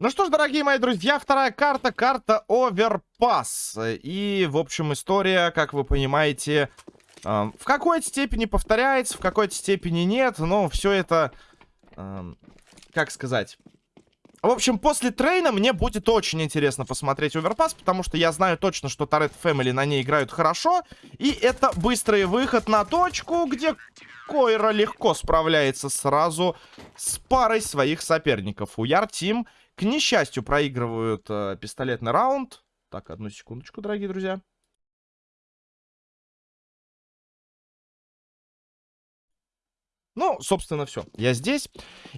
Ну что ж, дорогие мои друзья, вторая карта, карта Оверпас. И, в общем, история, как вы понимаете, э, в какой-то степени повторяется, в какой-то степени нет, но все это, э, как сказать... В общем, после трейна мне будет очень интересно посмотреть Оверпас, потому что я знаю точно, что Торет Фэмили на ней играют хорошо. И это быстрый выход на точку, где Койра легко справляется сразу с парой своих соперников. Уяр Team к несчастью, проигрывают э, пистолетный раунд. Так, одну секундочку, дорогие друзья. Ну, собственно, все. Я здесь.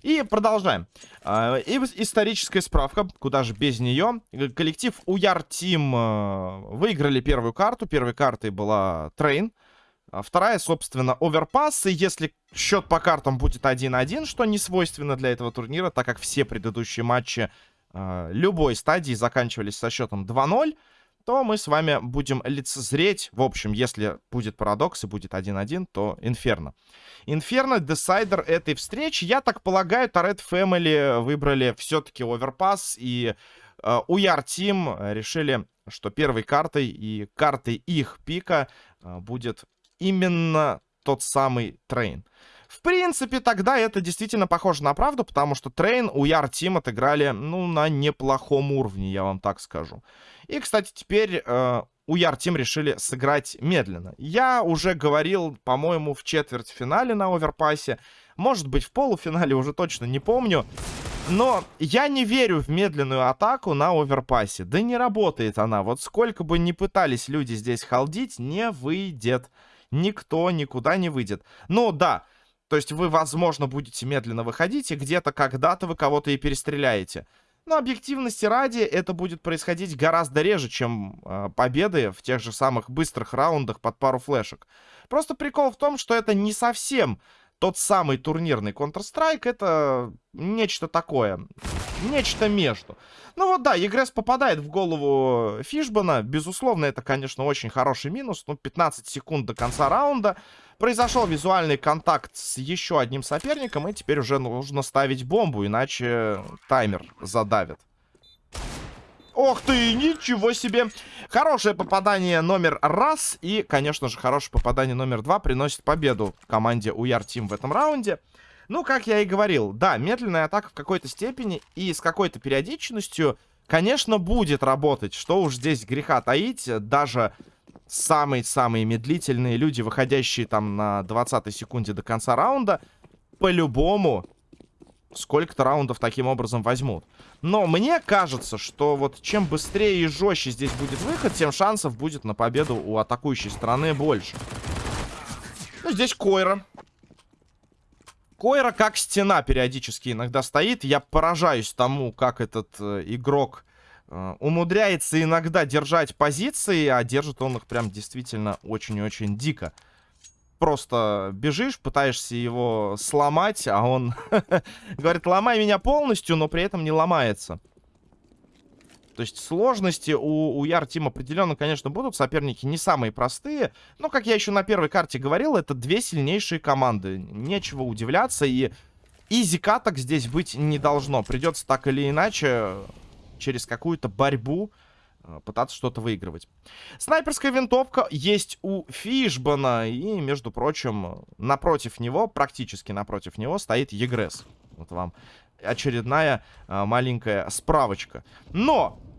И продолжаем. Э, и историческая справка, куда же без нее. Коллектив Уяр Team э, выиграли первую карту. Первой картой была Train. А вторая, собственно, оверпасс. И если счет по картам будет 1-1, что не свойственно для этого турнира, так как все предыдущие матчи э, любой стадии заканчивались со счетом 2-0, то мы с вами будем лицезреть, в общем, если будет парадокс и будет 1-1, то Инферно. Инферно, десайдер этой встречи. Я так полагаю, Торет Фэмили выбрали все-таки оверпасс, и э, Уяр Тим решили, что первой картой и картой их пика э, будет именно тот самый Train. В принципе, тогда это действительно похоже на правду, потому что Train Уяр Team отыграли, ну, на неплохом уровне, я вам так скажу. И, кстати, теперь э, Уяр Team решили сыграть медленно. Я уже говорил, по-моему, в четвертьфинале на Оверпассе, может быть, в полуфинале, уже точно не помню. Но я не верю в медленную атаку на оверпассе. Да не работает она. Вот сколько бы ни пытались люди здесь халдить, не выйдет никто никуда не выйдет. Ну, да, то есть вы, возможно, будете медленно выходить, и где-то когда-то вы кого-то и перестреляете. Но объективности ради это будет происходить гораздо реже, чем э, победы в тех же самых быстрых раундах под пару флешек. Просто прикол в том, что это не совсем тот самый турнирный Counter-Strike, это нечто такое. Нечто между. Ну вот да, Егрес попадает в голову Фишбана. Безусловно, это, конечно, очень хороший минус. Ну, 15 секунд до конца раунда. Произошел визуальный контакт с еще одним соперником. И теперь уже нужно ставить бомбу, иначе таймер задавит. Ох ты, ничего себе. Хорошее попадание номер раз. И, конечно же, хорошее попадание номер два приносит победу команде Уяр Тим в этом раунде. Ну, как я и говорил, да, медленная атака в какой-то степени и с какой-то периодичностью, конечно, будет работать. Что уж здесь греха таить, даже самые-самые медлительные люди, выходящие там на 20 секунде до конца раунда, по-любому сколько-то раундов таким образом возьмут. Но мне кажется, что вот чем быстрее и жестче здесь будет выход, тем шансов будет на победу у атакующей стороны больше. Ну, здесь Койра. Койра как стена периодически иногда стоит. Я поражаюсь тому, как этот э, игрок э, умудряется иногда держать позиции, а держит он их прям действительно очень-очень дико. Просто бежишь, пытаешься его сломать, а он говорит, ломай меня полностью, но при этом не ломается. То есть сложности у, у Яр Тим определенно, конечно, будут. Соперники не самые простые. Но, как я еще на первой карте говорил, это две сильнейшие команды. Нечего удивляться. И изи каток здесь быть не должно. Придется так или иначе через какую-то борьбу пытаться что-то выигрывать. Снайперская винтовка есть у Фишбана. И, между прочим, напротив него, практически напротив него, стоит Егрес. Вот вам очередная а, маленькая справочка. Но Э,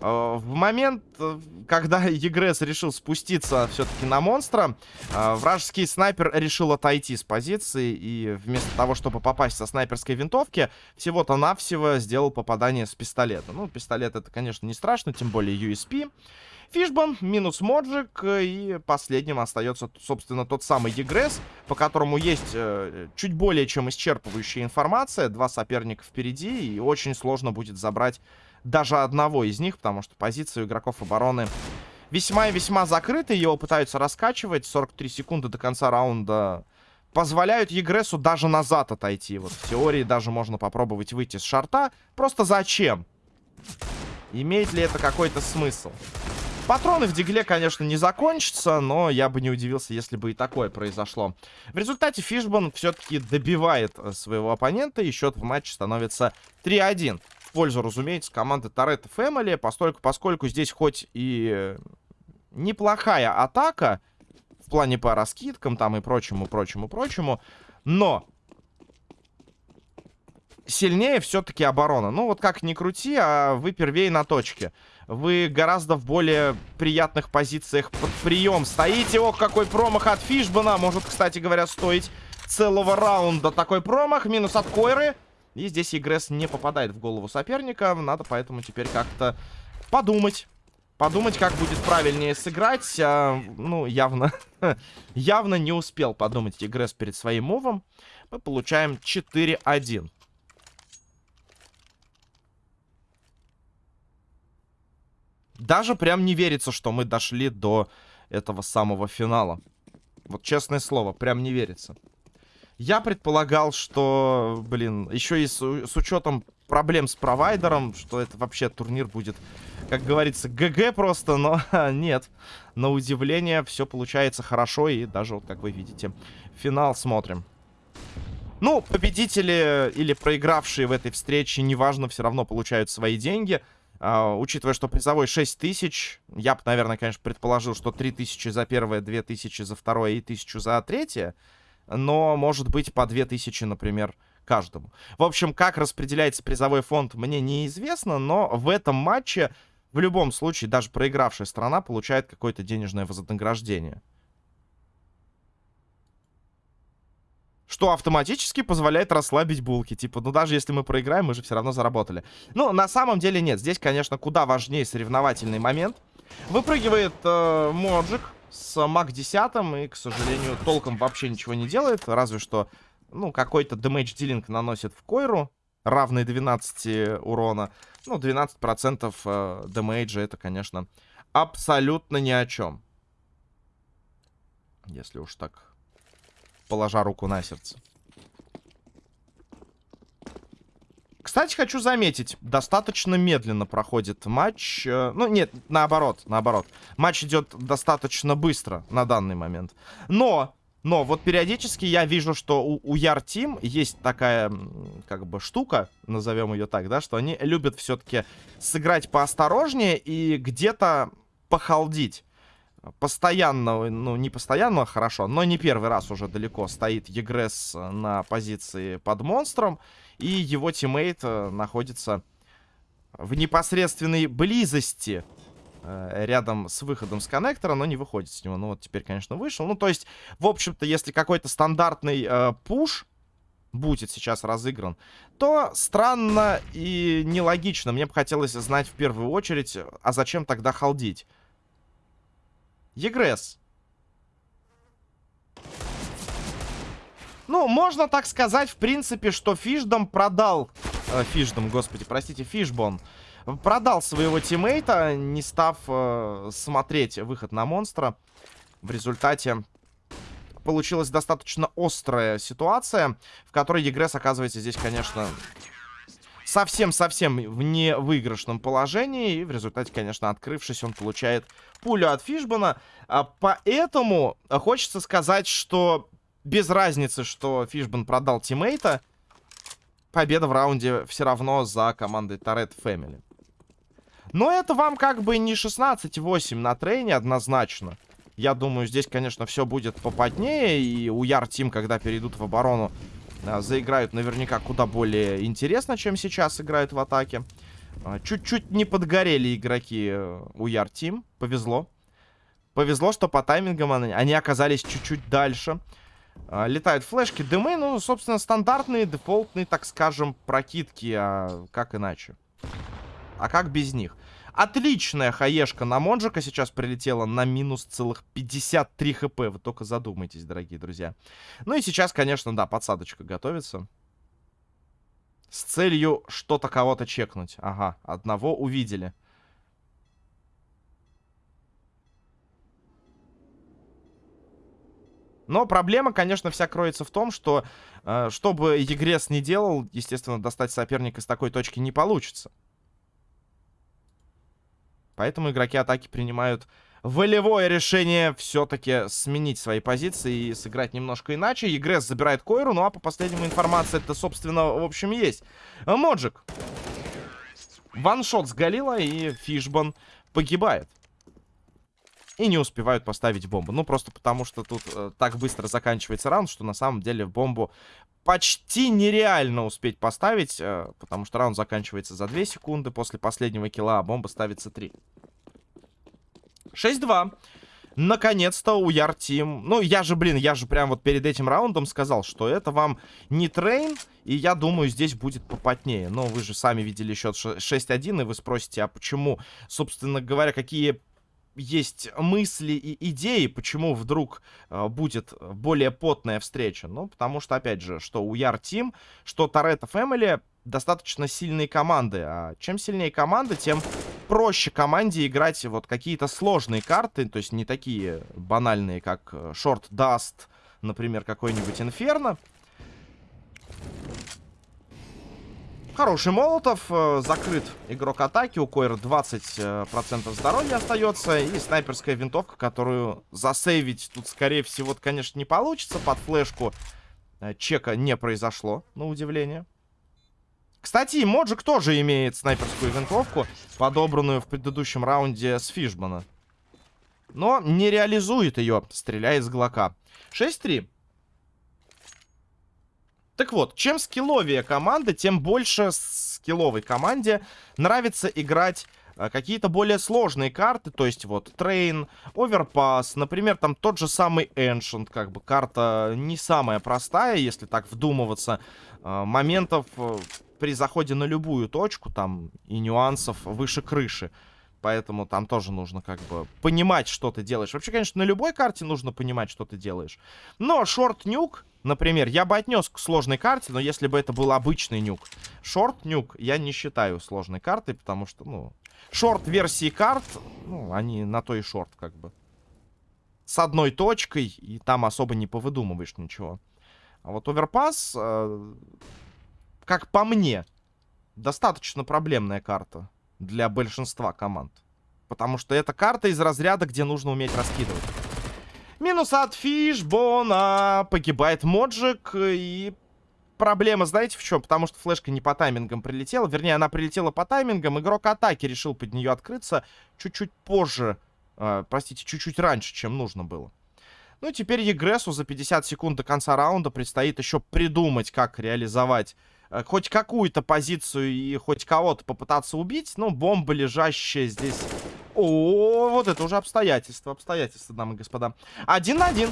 в момент, э, когда Егрес решил спуститься все-таки на монстра, э, вражеский снайпер решил отойти с позиции и вместо того, чтобы попасть со снайперской винтовки, всего-то навсего сделал попадание с пистолета. Ну, пистолет это, конечно, не страшно, тем более USP. Фишбан минус Моджик, и последним остается, собственно, тот самый Егрес, по которому есть э, чуть более чем исчерпывающая информация. Два соперника впереди, и очень сложно будет забрать даже одного из них, потому что позиция у игроков обороны весьма и весьма закрыта. Его пытаются раскачивать. 43 секунды до конца раунда позволяют Егресу даже назад отойти. Вот в теории даже можно попробовать выйти с шарта. Просто зачем? Имеет ли это какой-то смысл? Патроны в дигле, конечно, не закончатся, но я бы не удивился, если бы и такое произошло. В результате Фишбан все-таки добивает э, своего оппонента, и счет в матче становится 3-1. В пользу, разумеется, команды Торетто Фэмили, поскольку, поскольку здесь хоть и неплохая атака в плане по раскидкам там и прочему, прочему, прочему, но сильнее все-таки оборона. Ну, вот как ни крути, а вы первее на точке. Вы гораздо в более приятных позициях под прием стоите. Ох, какой промах от Фишбана. Может, кстати говоря, стоить целого раунда такой промах. Минус от Койры. И здесь Игресс не попадает в голову соперника. Надо поэтому теперь как-то подумать. Подумать, как будет правильнее сыграть. А, ну, явно, явно не успел подумать Игресс перед своим мувом. Мы получаем 4-1. Даже прям не верится, что мы дошли до этого самого финала. Вот честное слово, прям не верится. Я предполагал, что, блин, еще и с, с учетом проблем с провайдером, что это вообще турнир будет, как говорится, ГГ просто, но нет. На удивление все получается хорошо и даже, вот как вы видите, финал смотрим. Ну, победители или проигравшие в этой встрече, неважно, все равно получают свои деньги. Uh, учитывая, что призовой 6 тысяч, я бы, наверное, конечно, предположил, что 3 тысячи за первое, 2 тысячи за второе и тысячу за третье. Но, может быть, по 2 тысячи, например, каждому. В общем, как распределяется призовой фонд, мне неизвестно, но в этом матче, в любом случае, даже проигравшая страна получает какое-то денежное вознаграждение. Что автоматически позволяет расслабить булки. Типа, ну даже если мы проиграем, мы же все равно заработали. Ну, на самом деле нет. Здесь, конечно, куда важнее соревновательный момент. Выпрыгивает э, Моджик с Мак 10 и, к сожалению, толком вообще ничего не делает. Разве что, ну, какой-то дэмэдж дилинг наносит в Койру, равный 12 урона. Ну, 12% э, это, конечно, абсолютно ни о чем. Если уж так положа руку на сердце. Кстати, хочу заметить, достаточно медленно проходит матч. Э, ну, нет, наоборот, наоборот. Матч идет достаточно быстро на данный момент. Но, но вот периодически я вижу, что у, Уяр Team есть такая, как бы, штука, назовем ее так, да, что они любят все-таки сыграть поосторожнее и где-то похалдить постоянно, ну, не постоянно, хорошо, но не первый раз уже далеко стоит Егресс на позиции под монстром, и его тиммейт э, находится в непосредственной близости э, рядом с выходом с коннектора, но не выходит с него. Ну, вот теперь, конечно, вышел. Ну, то есть, в общем-то, если какой-то стандартный э, пуш будет сейчас разыгран, то странно и нелогично. Мне бы хотелось знать в первую очередь, а зачем тогда халдить? Егресс. Ну, можно так сказать, в принципе, что Фишдом продал... Э, Фишдом, господи, простите, Фишбон. Продал своего тиммейта, не став э, смотреть выход на монстра. В результате получилась достаточно острая ситуация, в которой Егресс оказывается здесь, конечно, совсем-совсем в невыигрышном положении. И в результате, конечно, открывшись, он получает пулю от Фишбана. А, поэтому хочется сказать, что без разницы, что Фишбан продал тиммейта, победа в раунде все равно за командой Торет Фэмили. Но это вам как бы не 16-8 на трейне однозначно. Я думаю, здесь, конечно, все будет попаднее. И у Яр Тим, когда перейдут в оборону, а, заиграют наверняка куда более интересно, чем сейчас играют в атаке. А, чуть-чуть не подгорели игроки э, у Яр Тим. Повезло. Повезло, что по таймингам они оказались чуть-чуть дальше. А, летают флешки, дымы, ну, собственно, стандартные, дефолтные, так скажем, прокидки. А как иначе? А как без них? Отличная хаешка на Монжика сейчас прилетела на минус целых 53 хп. Вы только задумайтесь, дорогие друзья. Ну и сейчас, конечно, да, подсадочка готовится. С целью что-то кого-то чекнуть. Ага, одного увидели. Но проблема, конечно, вся кроется в том, что, э, чтобы Егрес не делал, естественно, достать соперника с такой точки не получится. Поэтому игроки атаки принимают волевое решение все-таки сменить свои позиции и сыграть немножко иначе. Егресс забирает Койру, ну а по последнему информации это, собственно, в общем, есть. Моджик. Ваншот с Галила, и Фишбан погибает. И не успевают поставить бомбу. Ну, просто потому что тут э, так быстро заканчивается раунд, что на самом деле бомбу почти нереально успеть поставить, э, потому что раунд заканчивается за 2 секунды после последнего килла, а бомба ставится 3. 6-2. Наконец-то у Яртим... Ну, я же, блин, я же прям вот перед этим раундом сказал, что это вам не трейн, и я думаю, здесь будет попотнее. Но вы же сами видели счет 6-1, и вы спросите, а почему, собственно говоря, какие есть мысли и идеи, почему вдруг э, будет более потная встреча. Ну, потому что, опять же, что у Яр Тим, что Торетто Фэмили достаточно сильные команды. А чем сильнее команда, тем проще команде играть вот какие-то сложные карты, то есть не такие банальные, как Short э, Dust, например, какой-нибудь Инферно. Хороший Молотов, э, закрыт игрок атаки, у Койра 20% здоровья остается, и снайперская винтовка, которую засейвить тут, скорее всего, конечно, не получится, под флешку э, чека не произошло, на удивление. Кстати, Моджик тоже имеет снайперскую винтовку, подобранную в предыдущем раунде с Фишбана. Но не реализует ее, стреляя из Глока. 6-3. Так вот, чем скилловее команда, тем больше скилловой команде нравится играть э, какие-то более сложные карты, то есть вот Train, Overpass, например, там тот же самый Ancient, как бы карта не самая простая, если так вдумываться, э, моментов э, при заходе на любую точку, там и нюансов выше крыши. Поэтому там тоже нужно как бы понимать, что ты делаешь. Вообще, конечно, на любой карте нужно понимать, что ты делаешь. Но шорт-нюк, например, я бы отнес к сложной карте, но если бы это был обычный нюк. Шорт-нюк я не считаю сложной картой, потому что, ну... Шорт-версии карт, ну, они на то и шорт, как бы. С одной точкой, и там особо не повыдумываешь ничего. А вот оверпас... Э как по мне, достаточно проблемная карта для большинства команд. Потому что это карта из разряда, где нужно уметь раскидывать. Минус от Фишбона. Погибает Моджик. И проблема, знаете, в чем? Потому что флешка не по таймингам прилетела. Вернее, она прилетела по таймингам. Игрок атаки решил под нее открыться чуть-чуть позже. Э, простите, чуть-чуть раньше, чем нужно было. Ну, теперь Егресу за 50 секунд до конца раунда предстоит еще придумать, как реализовать Э, хоть какую-то позицию и хоть кого-то попытаться убить. Ну, бомба, лежащая здесь... О, вот это уже обстоятельства, обстоятельства, дамы и господа. Один на один.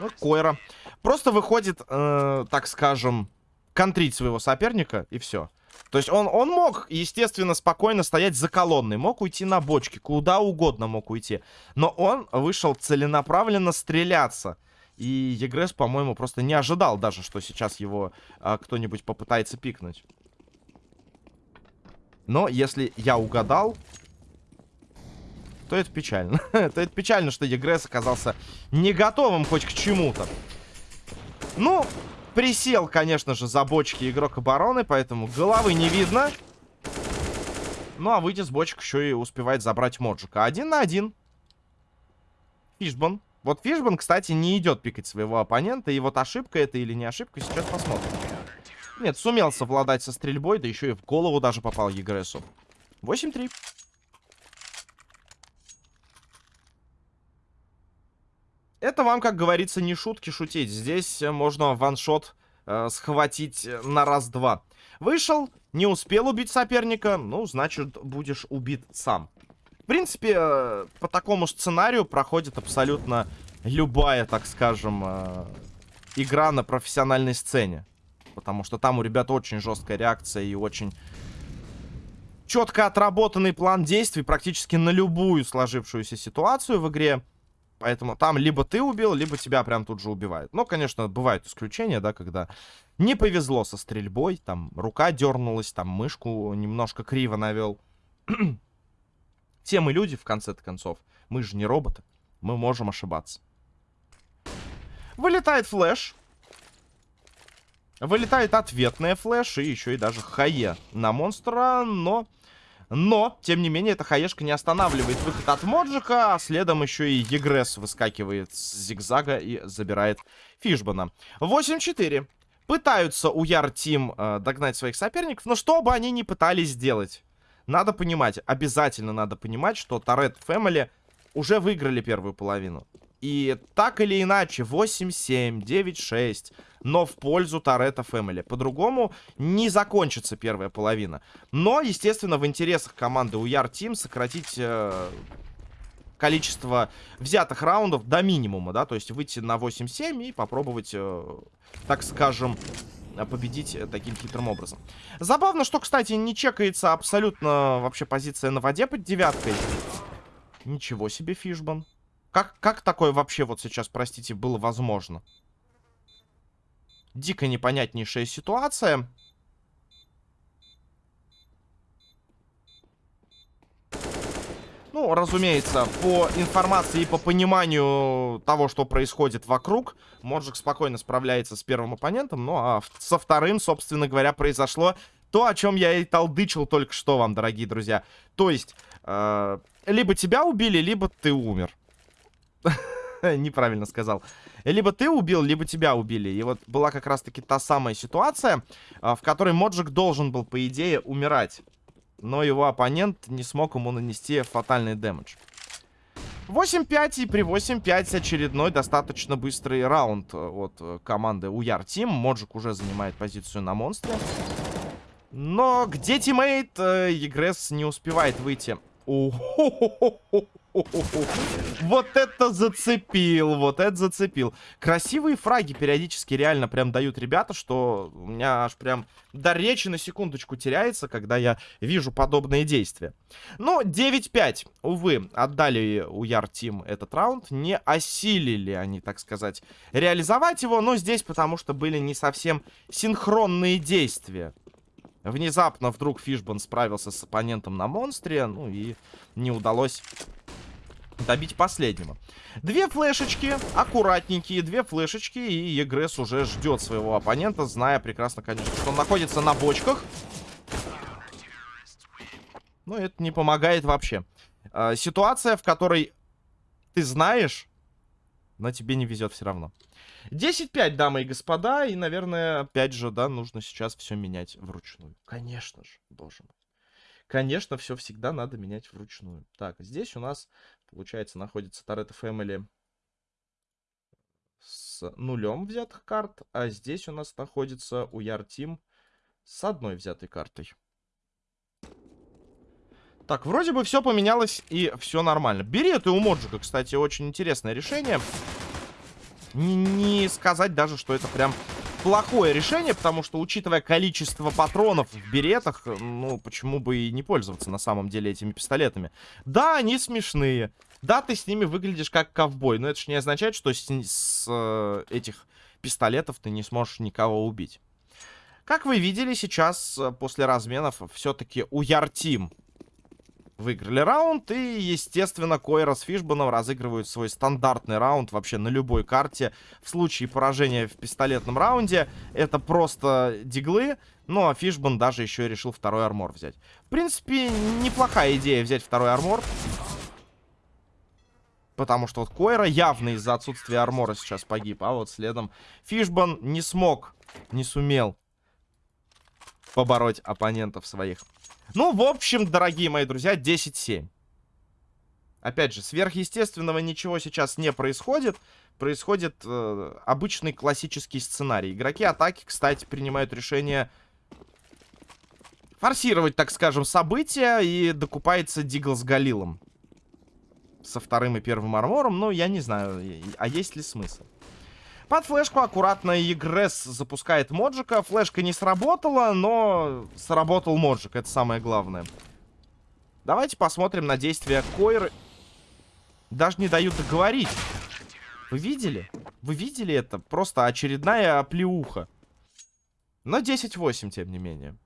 Ну, Койра. Просто выходит, э, так скажем, контрить своего соперника, и все. То есть он, он мог, естественно, спокойно стоять за колонной. Мог уйти на бочке, куда угодно мог уйти. Но он вышел целенаправленно стреляться. И Егрес, по-моему, просто не ожидал даже, что сейчас его а, кто-нибудь попытается пикнуть. Но если я угадал, то это печально. то это печально, что Егрес оказался не готовым хоть к чему-то. Ну, присел, конечно же, за бочки игрок обороны, поэтому головы не видно. Ну, а выйти с бочек еще и успевает забрать Моджика. Один на один. Фишбон вот Фишбан, кстати, не идет пикать своего оппонента. И вот ошибка это или не ошибка, сейчас посмотрим. Нет, сумел совладать со стрельбой, да еще и в голову даже попал Егресу. 8-3. Это вам, как говорится, не шутки шутить. Здесь можно ваншот э, схватить на раз-два. Вышел, не успел убить соперника, ну, значит, будешь убит сам. В принципе, э, по такому сценарию проходит абсолютно любая, так скажем, э, игра на профессиональной сцене. Потому что там у ребят очень жесткая реакция и очень четко отработанный план действий практически на любую сложившуюся ситуацию в игре. Поэтому там либо ты убил, либо тебя прям тут же убивают. Но, конечно, бывают исключения, да, когда не повезло со стрельбой, там рука дернулась, там мышку немножко криво навел. Все мы люди, в конце концов. Мы же не роботы. Мы можем ошибаться. Вылетает флеш. Вылетает ответная флеш. И еще и даже хае на монстра. Но... Но, тем не менее, эта хаешка не останавливает выход от Моджика. А следом еще и Егресс выскакивает с зигзага и забирает Фишбана. 8-4. Пытаются у Яр Тим э, догнать своих соперников, но что бы они ни пытались сделать, надо понимать, обязательно надо понимать, что Торет Фэмили уже выиграли первую половину. И так или иначе, 8-7, 9-6, но в пользу Торетто Фэмили. По-другому не закончится первая половина. Но, естественно, в интересах команды Уяр Тим сократить э, количество взятых раундов до минимума, да, то есть выйти на 8-7 и попробовать, э, так скажем, победить таким хитрым образом. Забавно, что, кстати, не чекается абсолютно вообще позиция на воде под девяткой. Ничего себе, Фишбан. Как, как такое вообще вот сейчас, простите, было возможно? Дико непонятнейшая ситуация. Ну, разумеется, по информации и по пониманию того, что происходит вокруг, Моджик спокойно справляется с первым оппонентом. Ну, а со вторым, собственно говоря, произошло то, о чем я и толдычил только что вам, дорогие друзья. То есть, э, либо тебя убили, либо ты умер. Неправильно сказал. Либо ты убил, либо тебя убили. И вот была как раз-таки та самая ситуация, э, в которой Моджик должен был, по идее, умирать но его оппонент не смог ему нанести фатальный дэмэдж. 8-5 и при 8-5 очередной достаточно быстрый раунд э, от э, команды Уяр Тим. Моджик уже занимает позицию на монстре. Но где тиммейт? Э, Егресс не успевает выйти. Вот это зацепил, вот это зацепил. Красивые фраги периодически реально прям дают ребята, что у меня аж прям дар речи на секундочку теряется, когда я вижу подобные действия. Но 9-5, увы, отдали Уяр Team этот раунд. Не осилили они, так сказать, реализовать его, но здесь потому что были не совсем синхронные действия. Внезапно вдруг Фишбан справился с оппонентом на монстре, ну и не удалось добить последнего. Две флешечки, аккуратненькие, две флешечки, и Егресс уже ждет своего оппонента, зная прекрасно, конечно, что он находится на бочках. Но это не помогает вообще. Э, ситуация, в которой ты знаешь, но тебе не везет все равно. 10-5, дамы и господа, и, наверное, опять же, да, нужно сейчас все менять вручную. Конечно же, боже мой. Конечно, все всегда надо менять вручную. Так, здесь у нас, получается, находится Toretto Family с нулем взятых карт, а здесь у нас находится Уяр Тим с одной взятой картой. Так, вроде бы все поменялось и все нормально. Бери это у Моджика, кстати, очень интересное решение. Не сказать даже, что это прям плохое решение, потому что, учитывая количество патронов в беретах, ну, почему бы и не пользоваться на самом деле этими пистолетами. Да, они смешные. Да, ты с ними выглядишь как ковбой, но это же не означает, что с, с э, этих пистолетов ты не сможешь никого убить. Как вы видели, сейчас, э, после разменов, все-таки у Яртим выиграли раунд. И, естественно, Койра с Фишбаном разыгрывают свой стандартный раунд вообще на любой карте. В случае поражения в пистолетном раунде это просто диглы. Ну, а Фишбан даже еще решил второй армор взять. В принципе, неплохая идея взять второй армор. Потому что вот Койра явно из-за отсутствия армора сейчас погиб. А вот следом Фишбан не смог, не сумел побороть оппонентов своих. Ну, в общем, дорогие мои друзья, 10-7. Опять же, сверхъестественного ничего сейчас не происходит. Происходит э, обычный классический сценарий. Игроки атаки, кстати, принимают решение форсировать, так скажем, события. И докупается Дигл с Галилом. Со вторым и первым армором. Ну, я не знаю, а есть ли смысл. Под флешку аккуратно Игресс запускает Моджика. Флешка не сработала, но сработал Моджик. Это самое главное. Давайте посмотрим на действия Койры. Даже не дают договорить. Вы видели? Вы видели это? Просто очередная оплеуха. Но 10-8, тем не менее.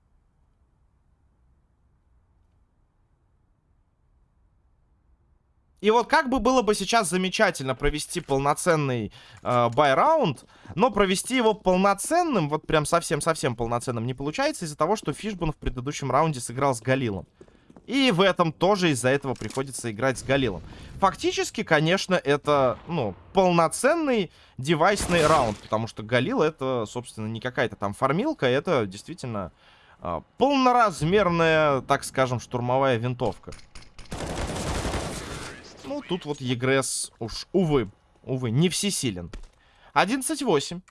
И вот как бы было бы сейчас замечательно провести полноценный э, бай-раунд, но провести его полноценным, вот прям совсем-совсем полноценным не получается из-за того, что Фишбан в предыдущем раунде сыграл с Галилом. И в этом тоже из-за этого приходится играть с Галилом. Фактически, конечно, это, ну, полноценный девайсный раунд. Потому что Галил это, собственно, не какая-то там фармилка. Это действительно э, полноразмерная, так скажем, штурмовая винтовка. Ну, тут вот Егресс уж, увы, увы, не всесилен. 11-8.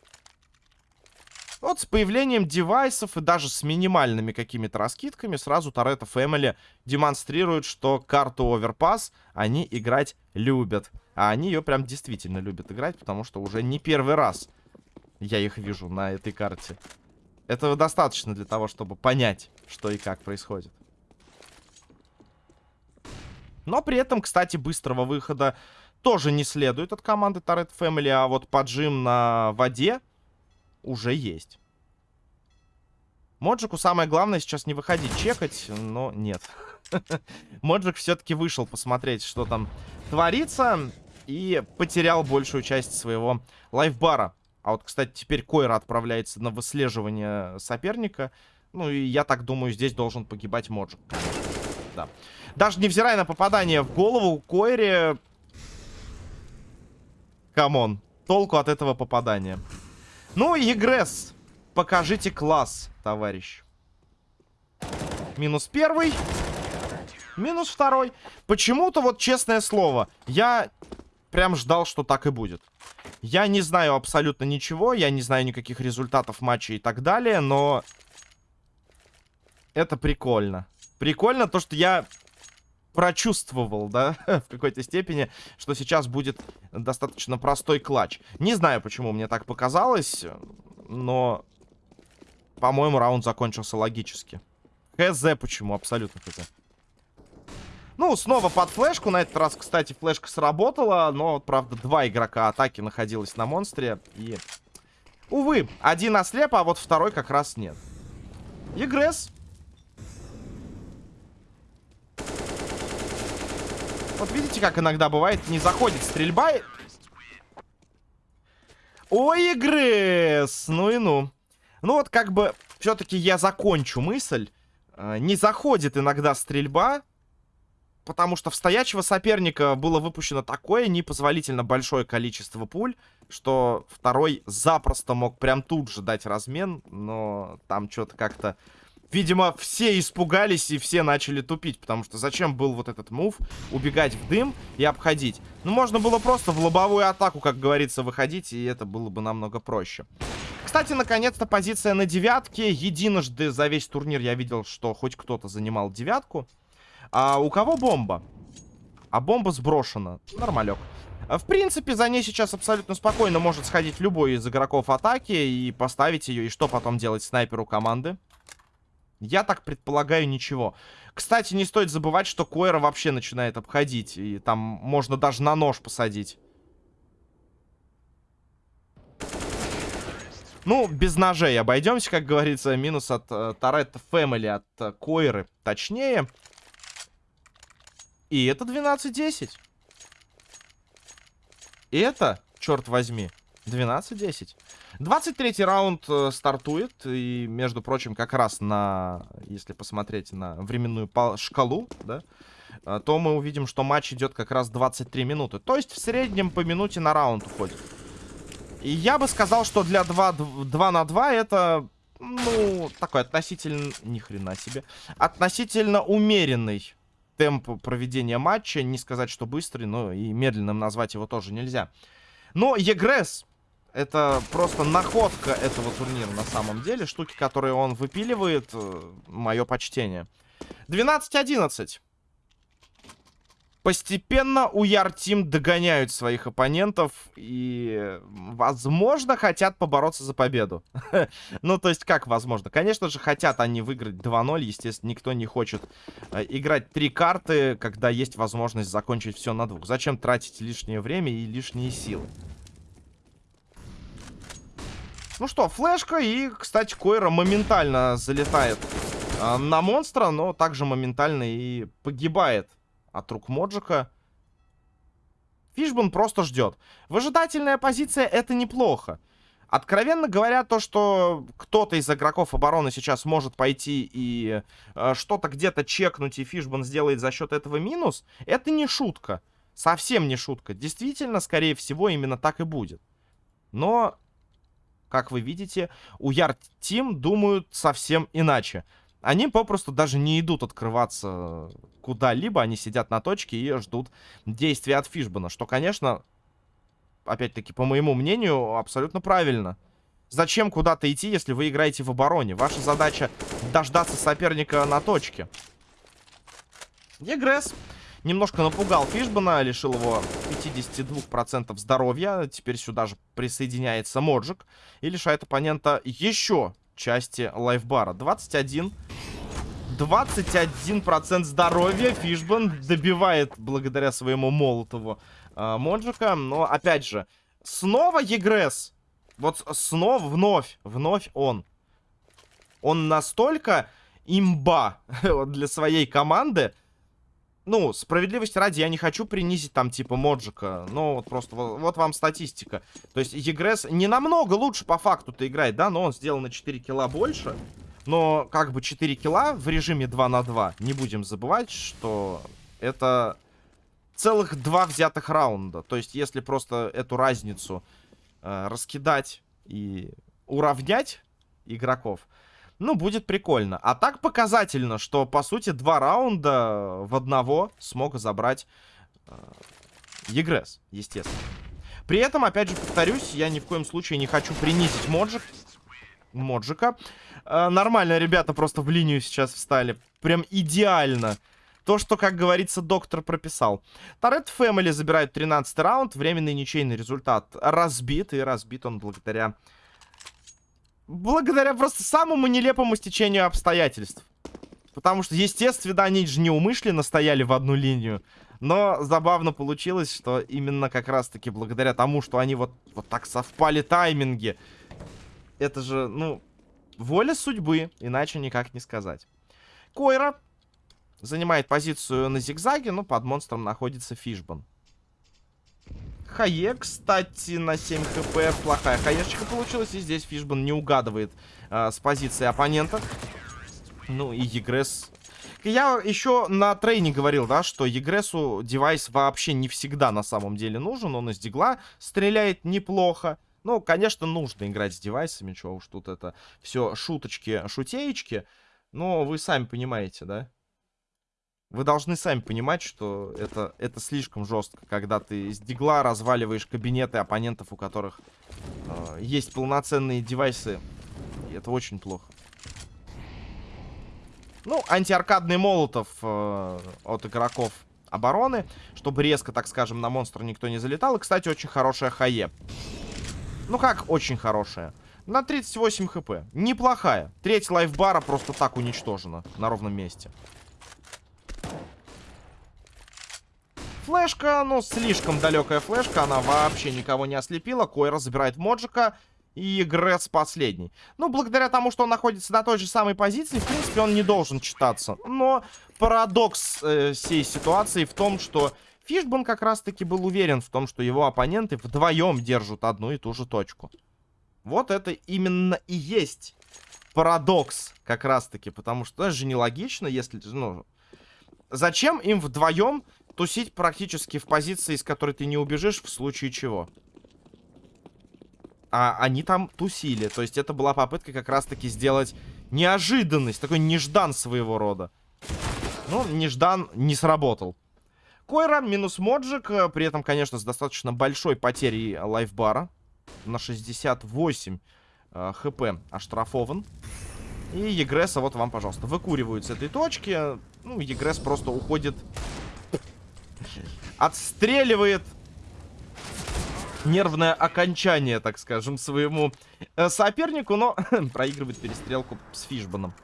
Вот с появлением девайсов и даже с минимальными какими-то раскидками сразу Торетто Family демонстрирует, что карту Overpass они играть любят. А они ее прям действительно любят играть, потому что уже не первый раз я их вижу на этой карте. Этого достаточно для того, чтобы понять, что и как происходит. Но при этом, кстати, быстрого выхода тоже не следует от команды Turret Family, а вот поджим на воде уже есть. Моджику самое главное сейчас не выходить чекать, но нет. Моджик все-таки вышел посмотреть, что там творится, и потерял большую часть своего лайфбара. А вот, кстати, теперь Койра отправляется на выслеживание соперника. Ну, и я так думаю, здесь должен погибать Моджик. Да. Даже невзирая на попадание в голову, Койре... Come on. Толку от этого попадания. Ну, Егресс, покажите класс, товарищ. Минус первый. Минус второй. Почему-то, вот честное слово, я прям ждал, что так и будет. Я не знаю абсолютно ничего, я не знаю никаких результатов матча и так далее, но... Это прикольно. Прикольно то, что я прочувствовал, да, в какой-то степени, что сейчас будет достаточно простой клатч. Не знаю, почему мне так показалось, но, по-моему, раунд закончился логически. ХЗ почему, абсолютно хз. Ну, снова под флешку. На этот раз, кстати, флешка сработала. Но, правда, два игрока атаки находилось на монстре. И, увы, один ослеп, а вот второй как раз нет. Игресс Вот видите, как иногда бывает, не заходит стрельба. Ой, Игрес! Ну и ну. Ну вот как бы, все-таки я закончу мысль. Э, не заходит иногда стрельба, потому что в стоячего соперника было выпущено такое непозволительно большое количество пуль, что второй запросто мог прям тут же дать размен, но там что-то как-то Видимо, все испугались и все начали тупить, потому что зачем был вот этот мув, убегать в дым и обходить? Ну, можно было просто в лобовую атаку, как говорится, выходить, и это было бы намного проще. Кстати, наконец-то позиция на девятке. Единожды за весь турнир я видел, что хоть кто-то занимал девятку. А у кого бомба? А бомба сброшена. Нормалек. В принципе, за ней сейчас абсолютно спокойно может сходить любой из игроков атаки и поставить ее. И что потом делать снайперу команды? Я так предполагаю ничего. Кстати, не стоит забывать, что Койра вообще начинает обходить. И там можно даже на нож посадить. Ну, без ножей обойдемся, как говорится. Минус от э, Торетто Фэмили, от э, Койры, точнее. И это 12-10. И это, черт возьми, 12-10. 23 раунд э, стартует. И, между прочим, как раз на... Если посмотреть на временную шкалу, да, э, то мы увидим, что матч идет как раз 23 минуты. То есть в среднем по минуте на раунд уходит. И я бы сказал, что для 2, 2 на 2 это, ну, такой относительно... Ни хрена себе. Относительно умеренный темп проведения матча. Не сказать, что быстрый, но и медленным назвать его тоже нельзя. Но Егресс это просто находка этого турнира на самом деле. Штуки, которые он выпиливает, э, мое почтение. 12-11. Постепенно у Яртим догоняют своих оппонентов и, возможно, хотят побороться за победу. ну, то есть, как возможно? Конечно же, хотят они выиграть 2-0. Естественно, никто не хочет э, играть три карты, когда есть возможность закончить все на двух. Зачем тратить лишнее время и лишние силы? Ну что, флешка и, кстати, Койра моментально залетает э, на монстра, но также моментально и погибает от рук Моджика. Фишбан просто ждет. Выжидательная позиция это неплохо. Откровенно говоря, то, что кто-то из игроков обороны сейчас может пойти и э, что-то где-то чекнуть, и Фишбан сделает за счет этого минус, это не шутка. Совсем не шутка. Действительно, скорее всего, именно так и будет. Но, как вы видите, у Ярд Тим думают совсем иначе. Они попросту даже не идут открываться куда-либо, они сидят на точке и ждут действия от Фишбана, что, конечно, опять-таки, по моему мнению, абсолютно правильно. Зачем куда-то идти, если вы играете в обороне? Ваша задача дождаться соперника на точке. Егресс немножко напугал Фишбана, лишил его 52% здоровья. Теперь сюда же присоединяется Моджик и лишает оппонента еще части лайфбара. 21 21% здоровья Фишбан добивает благодаря своему Молотову э, Моджика. Но, опять же, снова Егресс. Вот снова, вновь, вновь он. Он настолько имба для своей команды. Ну, справедливости ради, я не хочу принизить там типа Моджика. Но вот просто, вот, вот вам статистика. То есть Егресс не намного лучше по факту-то играет, да? Но он сделал на 4 килла больше. Но как бы 4 килла в режиме 2 на 2. Не будем забывать, что это целых два взятых раунда. То есть если просто эту разницу э, раскидать и уравнять игроков, ну, будет прикольно. А так показательно, что, по сути, два раунда в одного смог забрать э, естественно. При этом, опять же, повторюсь, я ни в коем случае не хочу принизить Моджик. Моджика. Э, нормально, ребята просто в линию сейчас встали. Прям идеально. То, что, как говорится, доктор прописал. Торрет Фэмили забирает 13 раунд. Временный ничейный результат разбит. И разбит он благодаря... Благодаря просто самому нелепому стечению обстоятельств. Потому что, естественно, они же неумышленно стояли в одну линию. Но забавно получилось, что именно как раз-таки благодаря тому, что они вот, вот так совпали тайминги это же, ну, воля судьбы, иначе никак не сказать. Койра занимает позицию на зигзаге, но под монстром находится Фишбан. Хае, кстати, на 7 хп. Плохая хаешечка получилась. И здесь Фишбан не угадывает э, с позиции оппонента. Ну и Егресс... Я еще на трейне говорил, да, что Егрессу девайс вообще не всегда на самом деле нужен. Он из дигла стреляет неплохо. Ну, конечно, нужно играть с девайсами, чего уж тут это все шуточки, шутеечки. Но вы сами понимаете, да? Вы должны сами понимать, что это, это слишком жестко, когда ты из дигла разваливаешь кабинеты оппонентов, у которых э, есть полноценные девайсы. И это очень плохо. Ну, антиаркадный молотов э, от игроков обороны, чтобы резко, так скажем, на монстра никто не залетал. И, кстати, очень хорошая хае. Ну как очень хорошая? На 38 хп. Неплохая. Треть лайфбара просто так уничтожена на ровном месте. Флешка, ну, слишком далекая флешка. Она вообще никого не ослепила. Койра забирает Моджика. И Гресс последний. Ну, благодаря тому, что он находится на той же самой позиции, в принципе, он не должен читаться. Но парадокс э, всей ситуации в том, что Фишбан как раз-таки был уверен в том, что его оппоненты вдвоем держат одну и ту же точку. Вот это именно и есть парадокс как раз-таки, потому что это же нелогично, если... Ну, зачем им вдвоем тусить практически в позиции, из которой ты не убежишь, в случае чего? А они там тусили, то есть это была попытка как раз-таки сделать неожиданность, такой неждан своего рода. Ну, неждан не сработал. Койра минус Моджик. Э, при этом, конечно, с достаточно большой потерей лайфбара. На 68 э, хп оштрафован. И Егресса, вот вам, пожалуйста, выкуривают с этой точки. Ну, Егресс просто уходит... Отстреливает нервное окончание, так скажем, своему э, сопернику, но проигрывает перестрелку с Фишбаном.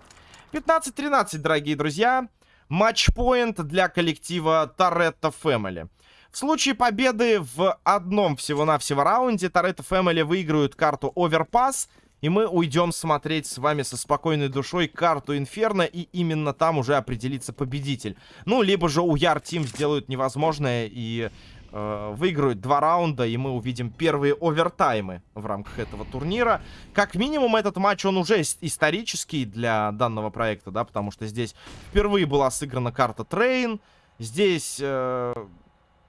15-13, дорогие друзья. Матчпоинт для коллектива Торетто Фэмили. В случае победы в одном всего-навсего раунде Торетто Фэмили выиграют карту Оверпас. И мы уйдем смотреть с вами со спокойной душой карту Инферно. И именно там уже определится победитель. Ну, либо же Уяр Team сделают невозможное и э, выиграют два раунда, и мы увидим первые овертаймы в рамках этого турнира. Как минимум, этот матч, он уже исторический для данного проекта, да, потому что здесь впервые была сыграна карта Train, здесь э,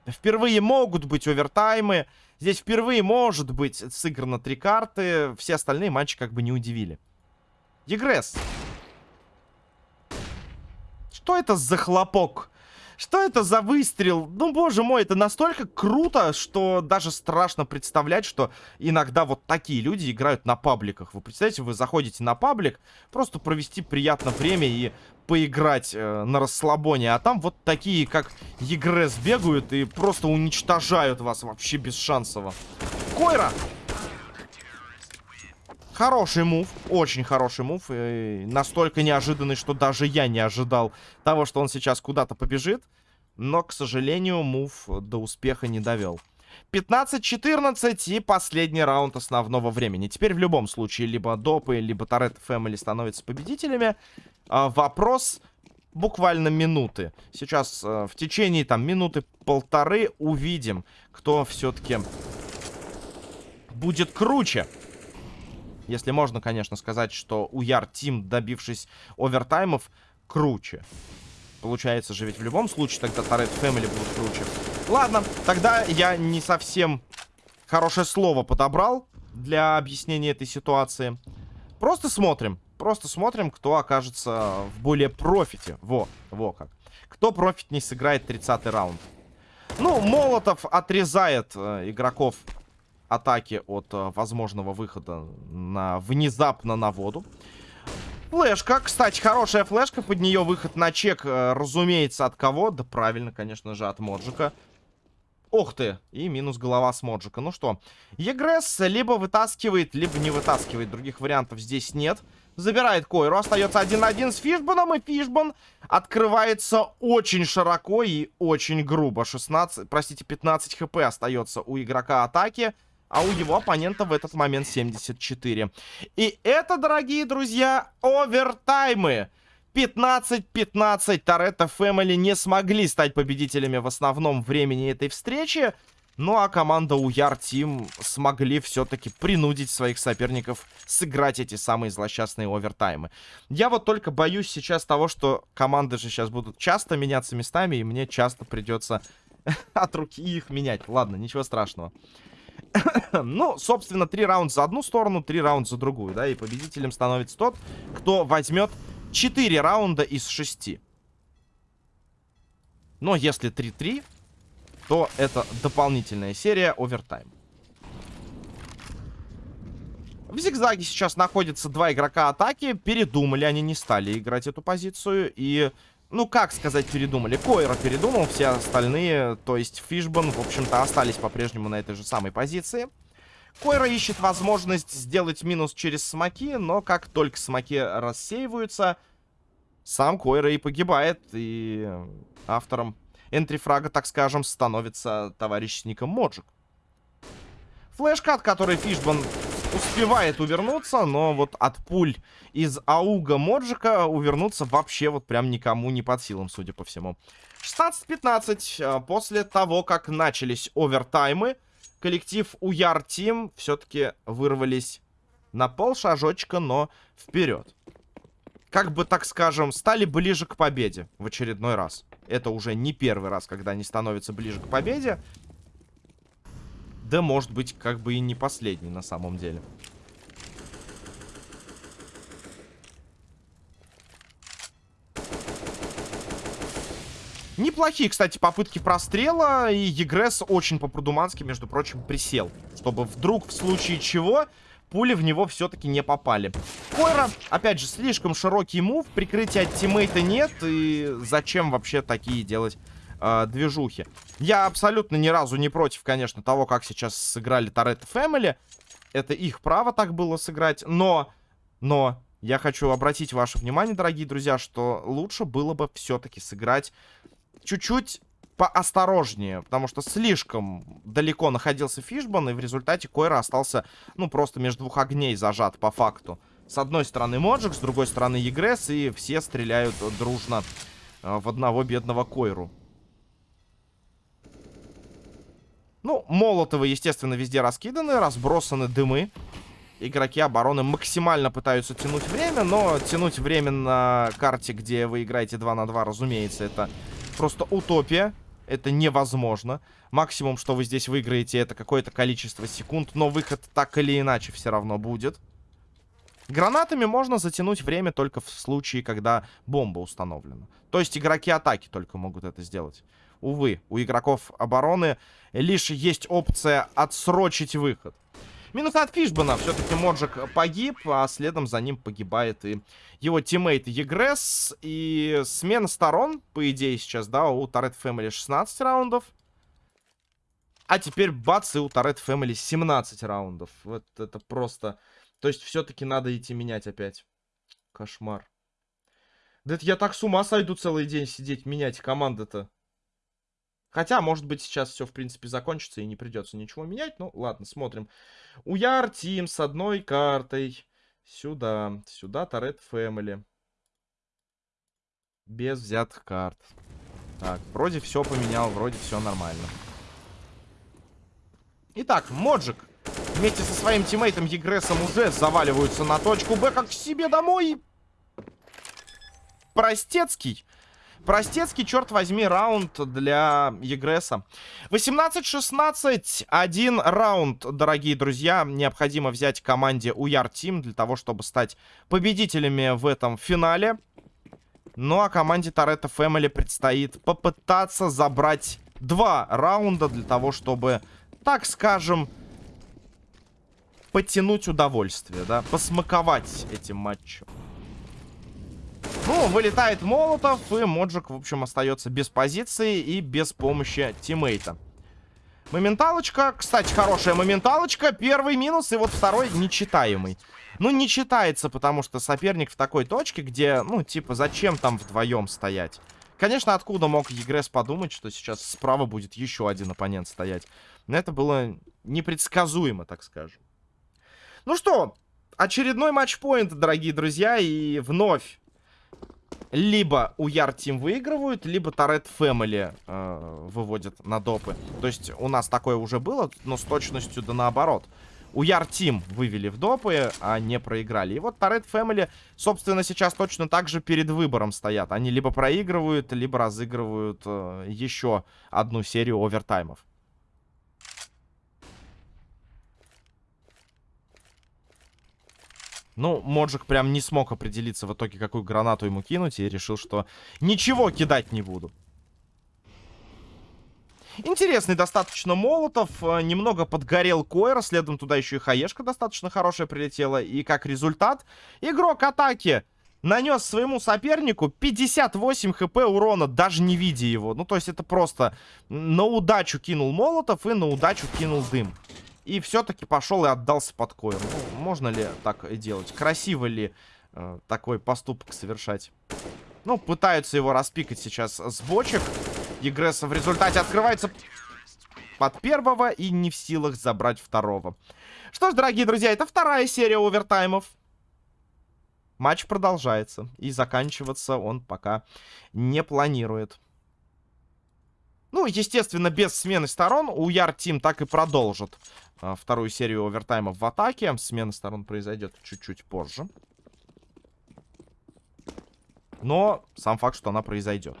впервые могут быть овертаймы, здесь впервые может быть сыграно три карты, все остальные матчи как бы не удивили. Егресс. Что это за хлопок? Что это за выстрел? Ну, боже мой, это настолько круто, что даже страшно представлять, что иногда вот такие люди играют на пабликах. Вы представляете, вы заходите на паблик, просто провести приятное время и поиграть э, на расслабоне. А там вот такие, как Егрес, бегают и просто уничтожают вас вообще без шансово. Койра! Хороший мув, очень хороший мув. И настолько неожиданный, что даже я не ожидал того, что он сейчас куда-то побежит. Но, к сожалению, мув до успеха не довел. 15-14 и последний раунд основного времени. Теперь в любом случае либо Допы, либо Торетто Фэмили становятся победителями. А, вопрос буквально минуты. Сейчас а, в течение там минуты полторы увидим, кто все-таки будет круче. Если можно, конечно, сказать, что у Яр Тим, добившись овертаймов, круче. Получается же ведь в любом случае тогда Торрет Фэмили будут круче. Ладно, тогда я не совсем хорошее слово подобрал для объяснения этой ситуации. Просто смотрим. Просто смотрим, кто окажется в более профите. Во, во как. Кто профит не сыграет 30 раунд. Ну, Молотов отрезает э, игроков атаки от э, возможного выхода на внезапно на воду. Флешка, кстати, хорошая флешка, под нее выход на чек, э, разумеется, от кого? Да правильно, конечно же, от Моджика. Ох ты, и минус голова с Моджика. Ну что, Егресс либо вытаскивает, либо не вытаскивает. Других вариантов здесь нет. Забирает Койру, остается один на один с Фишбаном, и Фишбан открывается очень широко и очень грубо. 16, простите, 15 хп остается у игрока атаки а у его оппонента в этот момент 74. И это, дорогие друзья, овертаймы. 15-15 Торетто Фэмили не смогли стать победителями в основном времени этой встречи. Ну а команда Уяр Тим смогли все-таки принудить своих соперников сыграть эти самые злосчастные овертаймы. Я вот только боюсь сейчас того, что команды же сейчас будут часто меняться местами, и мне часто придется от руки их менять. Ладно, ничего страшного. ну, собственно, три раунда за одну сторону, три раунда за другую, да, и победителем становится тот, кто возьмет 4 раунда из 6. Но если 3-3, то это дополнительная серия овертайм. В зигзаге сейчас находятся два игрока атаки. Передумали, они не стали играть эту позицию. И ну, как сказать, передумали. Койра передумал, все остальные, то есть Фишбан, в общем-то, остались по-прежнему на этой же самой позиции. Койра ищет возможность сделать минус через смоки, но как только смоки рассеиваются, сам Койра и погибает, и автором энтрифрага, так скажем, становится товарищ с ником Моджик. Флешка, от которой Фишбан успевает увернуться, но вот от пуль из ауга Моджика увернуться вообще вот прям никому не под силам, судя по всему. 16-15. А, после того, как начались овертаймы, коллектив Уяр Тим все-таки вырвались на полшажочка, но вперед. Как бы, так скажем, стали ближе к победе в очередной раз. Это уже не первый раз, когда они становятся ближе к победе. Да, может быть, как бы и не последний на самом деле. Неплохие, кстати, попытки прострела. И Егресс очень по-продумански, между прочим, присел. Чтобы вдруг, в случае чего, пули в него все-таки не попали. Койра, опять же, слишком широкий мув. Прикрытия от тиммейта нет. И зачем вообще такие делать э, движухи. Я абсолютно ни разу не против, конечно, того, как сейчас сыграли Торетто Фэмили. Это их право так было сыграть. Но, но, я хочу обратить ваше внимание, дорогие друзья, что лучше было бы все-таки сыграть чуть-чуть поосторожнее, потому что слишком далеко находился Фишбан, и в результате Койра остался, ну, просто между двух огней зажат по факту. С одной стороны Моджик, с другой стороны Егресс, и все стреляют дружно э, в одного бедного Койру. Ну, молотовы, естественно, везде раскиданы, разбросаны дымы. Игроки обороны максимально пытаются тянуть время, но тянуть время на карте, где вы играете 2 на 2, разумеется, это просто утопия. Это невозможно. Максимум, что вы здесь выиграете, это какое-то количество секунд, но выход так или иначе все равно будет. Гранатами можно затянуть время только в случае, когда бомба установлена. То есть игроки атаки только могут это сделать. Увы, у игроков обороны лишь есть опция отсрочить выход. Минус от Фишбана. Все-таки Моджик погиб, а следом за ним погибает и его тиммейт Егресс. И смена сторон, по идее, сейчас, да, у Торетто Family 16 раундов. А теперь бац, и у Торетто Family 17 раундов. Вот это просто... То есть все-таки надо идти менять опять. Кошмар. Да это я так с ума сойду целый день сидеть, менять команды-то. Хотя, может быть, сейчас все, в принципе, закончится и не придется ничего менять. Ну, ладно, смотрим. Уяр Тим с одной картой. Сюда. Сюда Торет Фэмили. Без взятых карт. Так, вроде все поменял, вроде все нормально. Итак, Моджик вместе со своим тиммейтом Егресом уже заваливаются на точку Б, как к себе домой. Простецкий Простецкий, черт возьми, раунд для Егреса. 18-16, один раунд, дорогие друзья. Необходимо взять команде Уяр Тим для того, чтобы стать победителями в этом финале. Ну а команде Торетто Фэмили предстоит попытаться забрать два раунда для того, чтобы, так скажем, подтянуть удовольствие, да, посмаковать этим матчем. Ну, вылетает Молотов, и Моджик, в общем, остается без позиции и без помощи тиммейта. Моменталочка, кстати, хорошая моменталочка. Первый минус, и вот второй нечитаемый. Ну, не читается, потому что соперник в такой точке, где, ну, типа, зачем там вдвоем стоять? Конечно, откуда мог Егрес подумать, что сейчас справа будет еще один оппонент стоять? Но это было непредсказуемо, так скажем. Ну что, очередной матчпоинт, дорогие друзья, и вновь либо у Яр Тим выигрывают, либо Торет Фэмили э, выводят на допы. То есть у нас такое уже было, но с точностью да наоборот. У Яр Тим вывели в допы, а не проиграли. И вот Торет Фэмили, собственно, сейчас точно так же перед выбором стоят. Они либо проигрывают, либо разыгрывают э, еще одну серию овертаймов. Ну, Моджик прям не смог определиться в итоге, какую гранату ему кинуть, и решил, что ничего кидать не буду. Интересный достаточно Молотов. Э, немного подгорел Койер. Следом туда еще и Хаешка достаточно хорошая прилетела. И как результат, игрок атаки нанес своему сопернику 58 хп урона, даже не видя его. Ну, то есть это просто на удачу кинул Молотов и на удачу кинул дым. И все-таки пошел и отдался под коем. Ну, можно ли так делать? Красиво ли э, такой поступок совершать? Ну, пытаются его распикать сейчас с бочек. Егресса в результате открывается под первого и не в силах забрать второго. Что ж, дорогие друзья, это вторая серия овертаймов. Матч продолжается. И заканчиваться он пока не планирует. Ну, естественно, без смены сторон. У Яр Тим так и продолжит а, вторую серию овертайма в атаке. Смена сторон произойдет чуть-чуть позже. Но сам факт, что она произойдет.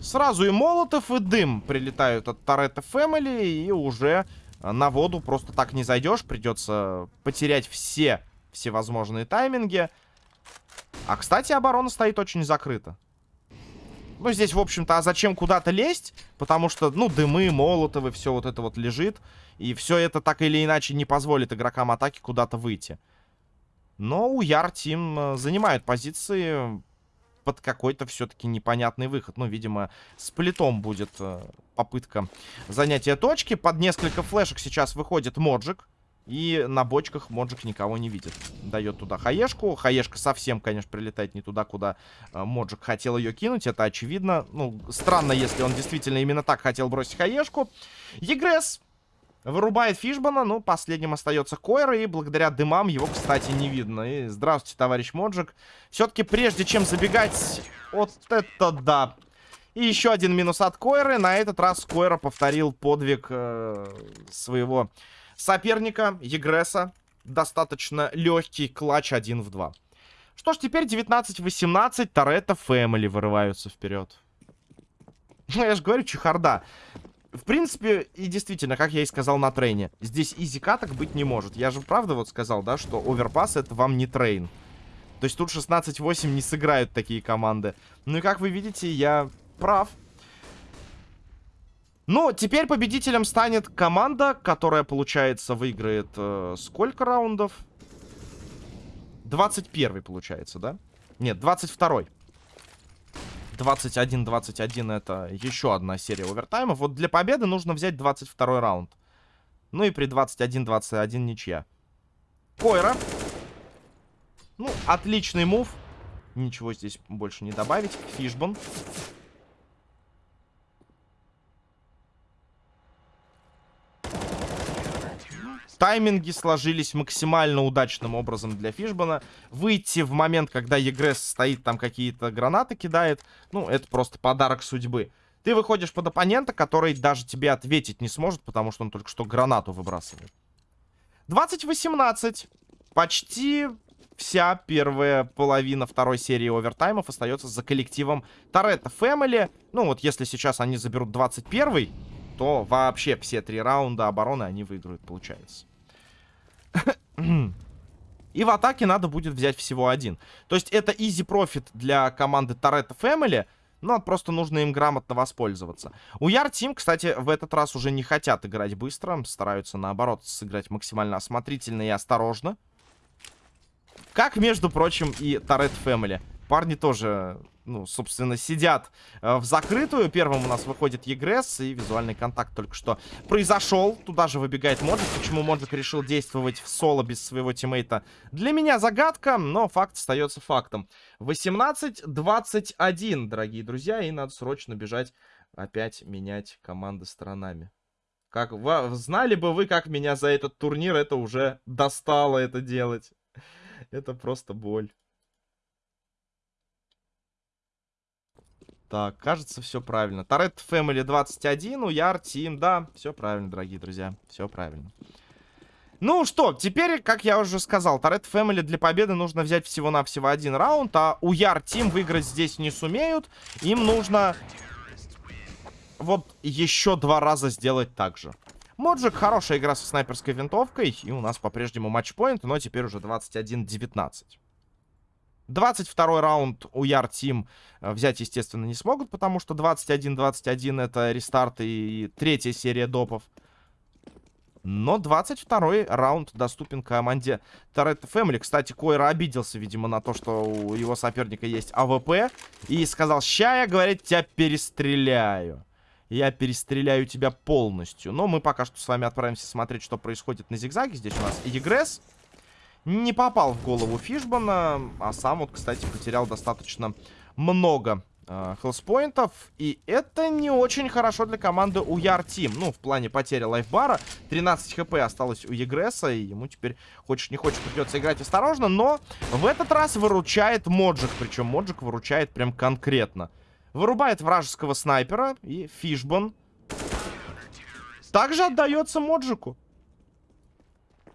Сразу и Молотов, и Дым прилетают от Торетто Фэмили, и уже на воду просто так не зайдешь. Придется потерять все всевозможные тайминги. А, кстати, оборона стоит очень закрыта. Ну, здесь, в общем-то, а зачем куда-то лезть? Потому что, ну, дымы, молотовы, все вот это вот лежит. И все это так или иначе не позволит игрокам атаки куда-то выйти. Но у Яр Тим э, занимают позиции под какой-то все-таки непонятный выход. Ну, видимо, с плитом будет э, попытка занятия точки. Под несколько флешек сейчас выходит Моджик. И на бочках Моджик никого не видит. Дает туда хаешку. Хаешка совсем, конечно, прилетает не туда, куда э, Моджик хотел ее кинуть. Это очевидно. Ну, странно, если он действительно именно так хотел бросить хаешку. Егресс Вырубает Фишбана, ну, последним остается Койра, и благодаря дымам его, кстати, не видно. И здравствуйте, товарищ Моджик. Все-таки прежде чем забегать, вот это да. И еще один минус от Койры. На этот раз Койра повторил подвиг э, своего соперника, Егреса. Достаточно легкий клатч 1 в 2. Что ж, теперь 19-18. Торетто Фэмили вырываются вперед. Ну, я же говорю, чехарда. В принципе, и действительно, как я и сказал на трейне, здесь easy каток быть не может. Я же правда вот сказал, да, что Overpass это вам не Train. То есть тут 16-8 не сыграют такие команды. Ну и как вы видите, я прав. Ну, теперь победителем станет команда, которая, получается, выиграет э, сколько раундов? 21 получается, да? Нет, 22 -й. 21-21 это еще одна серия овертаймов. Вот для победы нужно взять 22 раунд. Ну и при 21-21 ничья. Койра. Ну, отличный мув. Ничего здесь больше не добавить. Фишбон. Тайминги сложились максимально удачным образом для Фишбана. Выйти в момент, когда Егресс стоит, там какие-то гранаты кидает, ну, это просто подарок судьбы. Ты выходишь под оппонента, который даже тебе ответить не сможет, потому что он только что гранату выбрасывает. 20-18. Почти вся первая половина второй серии овертаймов остается за коллективом Торетто Фэмили. Ну, вот если сейчас они заберут 21 то вообще все три раунда обороны они выиграют, получается. И в атаке надо будет взять всего один. То есть это easy профит для команды Торетто Family, но просто нужно им грамотно воспользоваться. Уяр Team, кстати, в этот раз уже не хотят играть быстро, стараются, наоборот, сыграть максимально осмотрительно и осторожно. Как, между прочим, и Торетто Family. Парни тоже ну, собственно, сидят э, в закрытую. Первым у нас выходит Егресс, и визуальный контакт только что произошел. Туда же выбегает Моджик. Почему Моджик решил действовать в соло без своего тиммейта? Для меня загадка, но факт остается фактом. 18-21, дорогие друзья, и надо срочно бежать опять менять команды сторонами. Как, знали бы вы, как меня за этот турнир это уже достало это делать. Это просто боль. Так, кажется, все правильно. Торет Family 21, Уяр, Тим, да, все правильно, дорогие друзья, все правильно. Ну что, теперь, как я уже сказал, Торет Family для победы нужно взять всего-навсего один раунд, а Уяр, Тим выиграть здесь не сумеют. Им нужно вот еще два раза сделать так же. Моджик, хорошая игра со снайперской винтовкой, и у нас по-прежнему матчпоинт, но теперь уже 21-19. 22 раунд у Яр Тим э, взять, естественно, не смогут, потому что 21-21 это рестарт и третья серия допов. Но 22 раунд доступен команде Торетто Family. Кстати, Койра обиделся, видимо, на то, что у его соперника есть АВП. И сказал, ща я, говорит, тебя перестреляю. Я перестреляю тебя полностью. Но мы пока что с вами отправимся смотреть, что происходит на зигзаге. Здесь у нас Егресс не попал в голову Фишбана, а сам вот, кстати, потерял достаточно много э, хелспоинтов. И это не очень хорошо для команды Уяр. Ну, в плане потери лайфбара. 13 хп осталось у Егресса, и ему теперь, хочешь не хочешь, придется играть осторожно. Но в этот раз выручает Моджик, причем Моджик выручает прям конкретно. Вырубает вражеского снайпера, и Фишбан также отдается Моджику.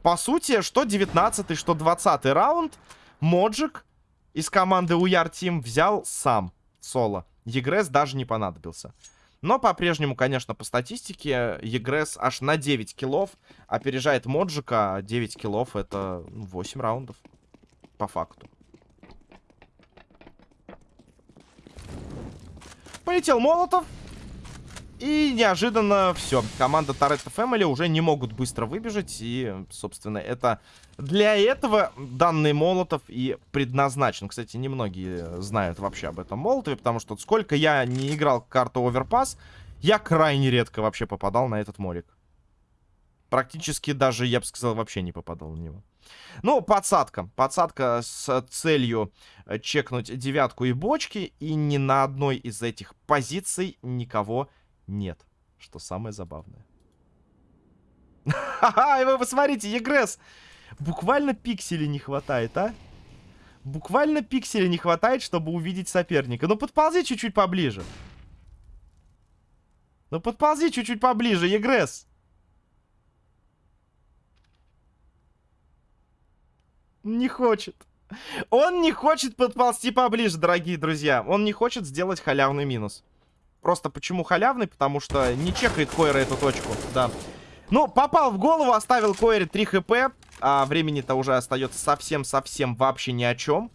По сути, что 19 что 20 раунд Моджик из команды Уяр Тим взял сам соло. Егресс даже не понадобился. Но по-прежнему, конечно, по статистике, Егресс аж на 9 киллов опережает Моджика. 9 киллов это 8 ну, раундов. По факту. Полетел Молотов. И неожиданно все. Команда Торетто Family уже не могут быстро выбежать. И, собственно, это для этого данный Молотов и предназначен. Кстати, немногие знают вообще об этом Молотове, потому что сколько я не играл карту Overpass, я крайне редко вообще попадал на этот молик. Практически даже, я бы сказал, вообще не попадал на него. Ну, подсадка. Подсадка с целью э, чекнуть девятку и бочки. И ни на одной из этих позиций никого не нет. Что самое забавное. Ха-ха, и вы посмотрите, Егресс. Буквально пикселей не хватает, а? Буквально пикселей не хватает, чтобы увидеть соперника. Ну, подползи чуть-чуть поближе. Ну, подползи чуть-чуть поближе, Егресс. Не хочет. Он не хочет подползти поближе, дорогие друзья. Он не хочет сделать халявный минус. Просто почему халявный? Потому что не чекает Койра эту точку, да. Ну, попал в голову, оставил Койре 3 хп. А времени-то уже остается совсем-совсем вообще ни о чем.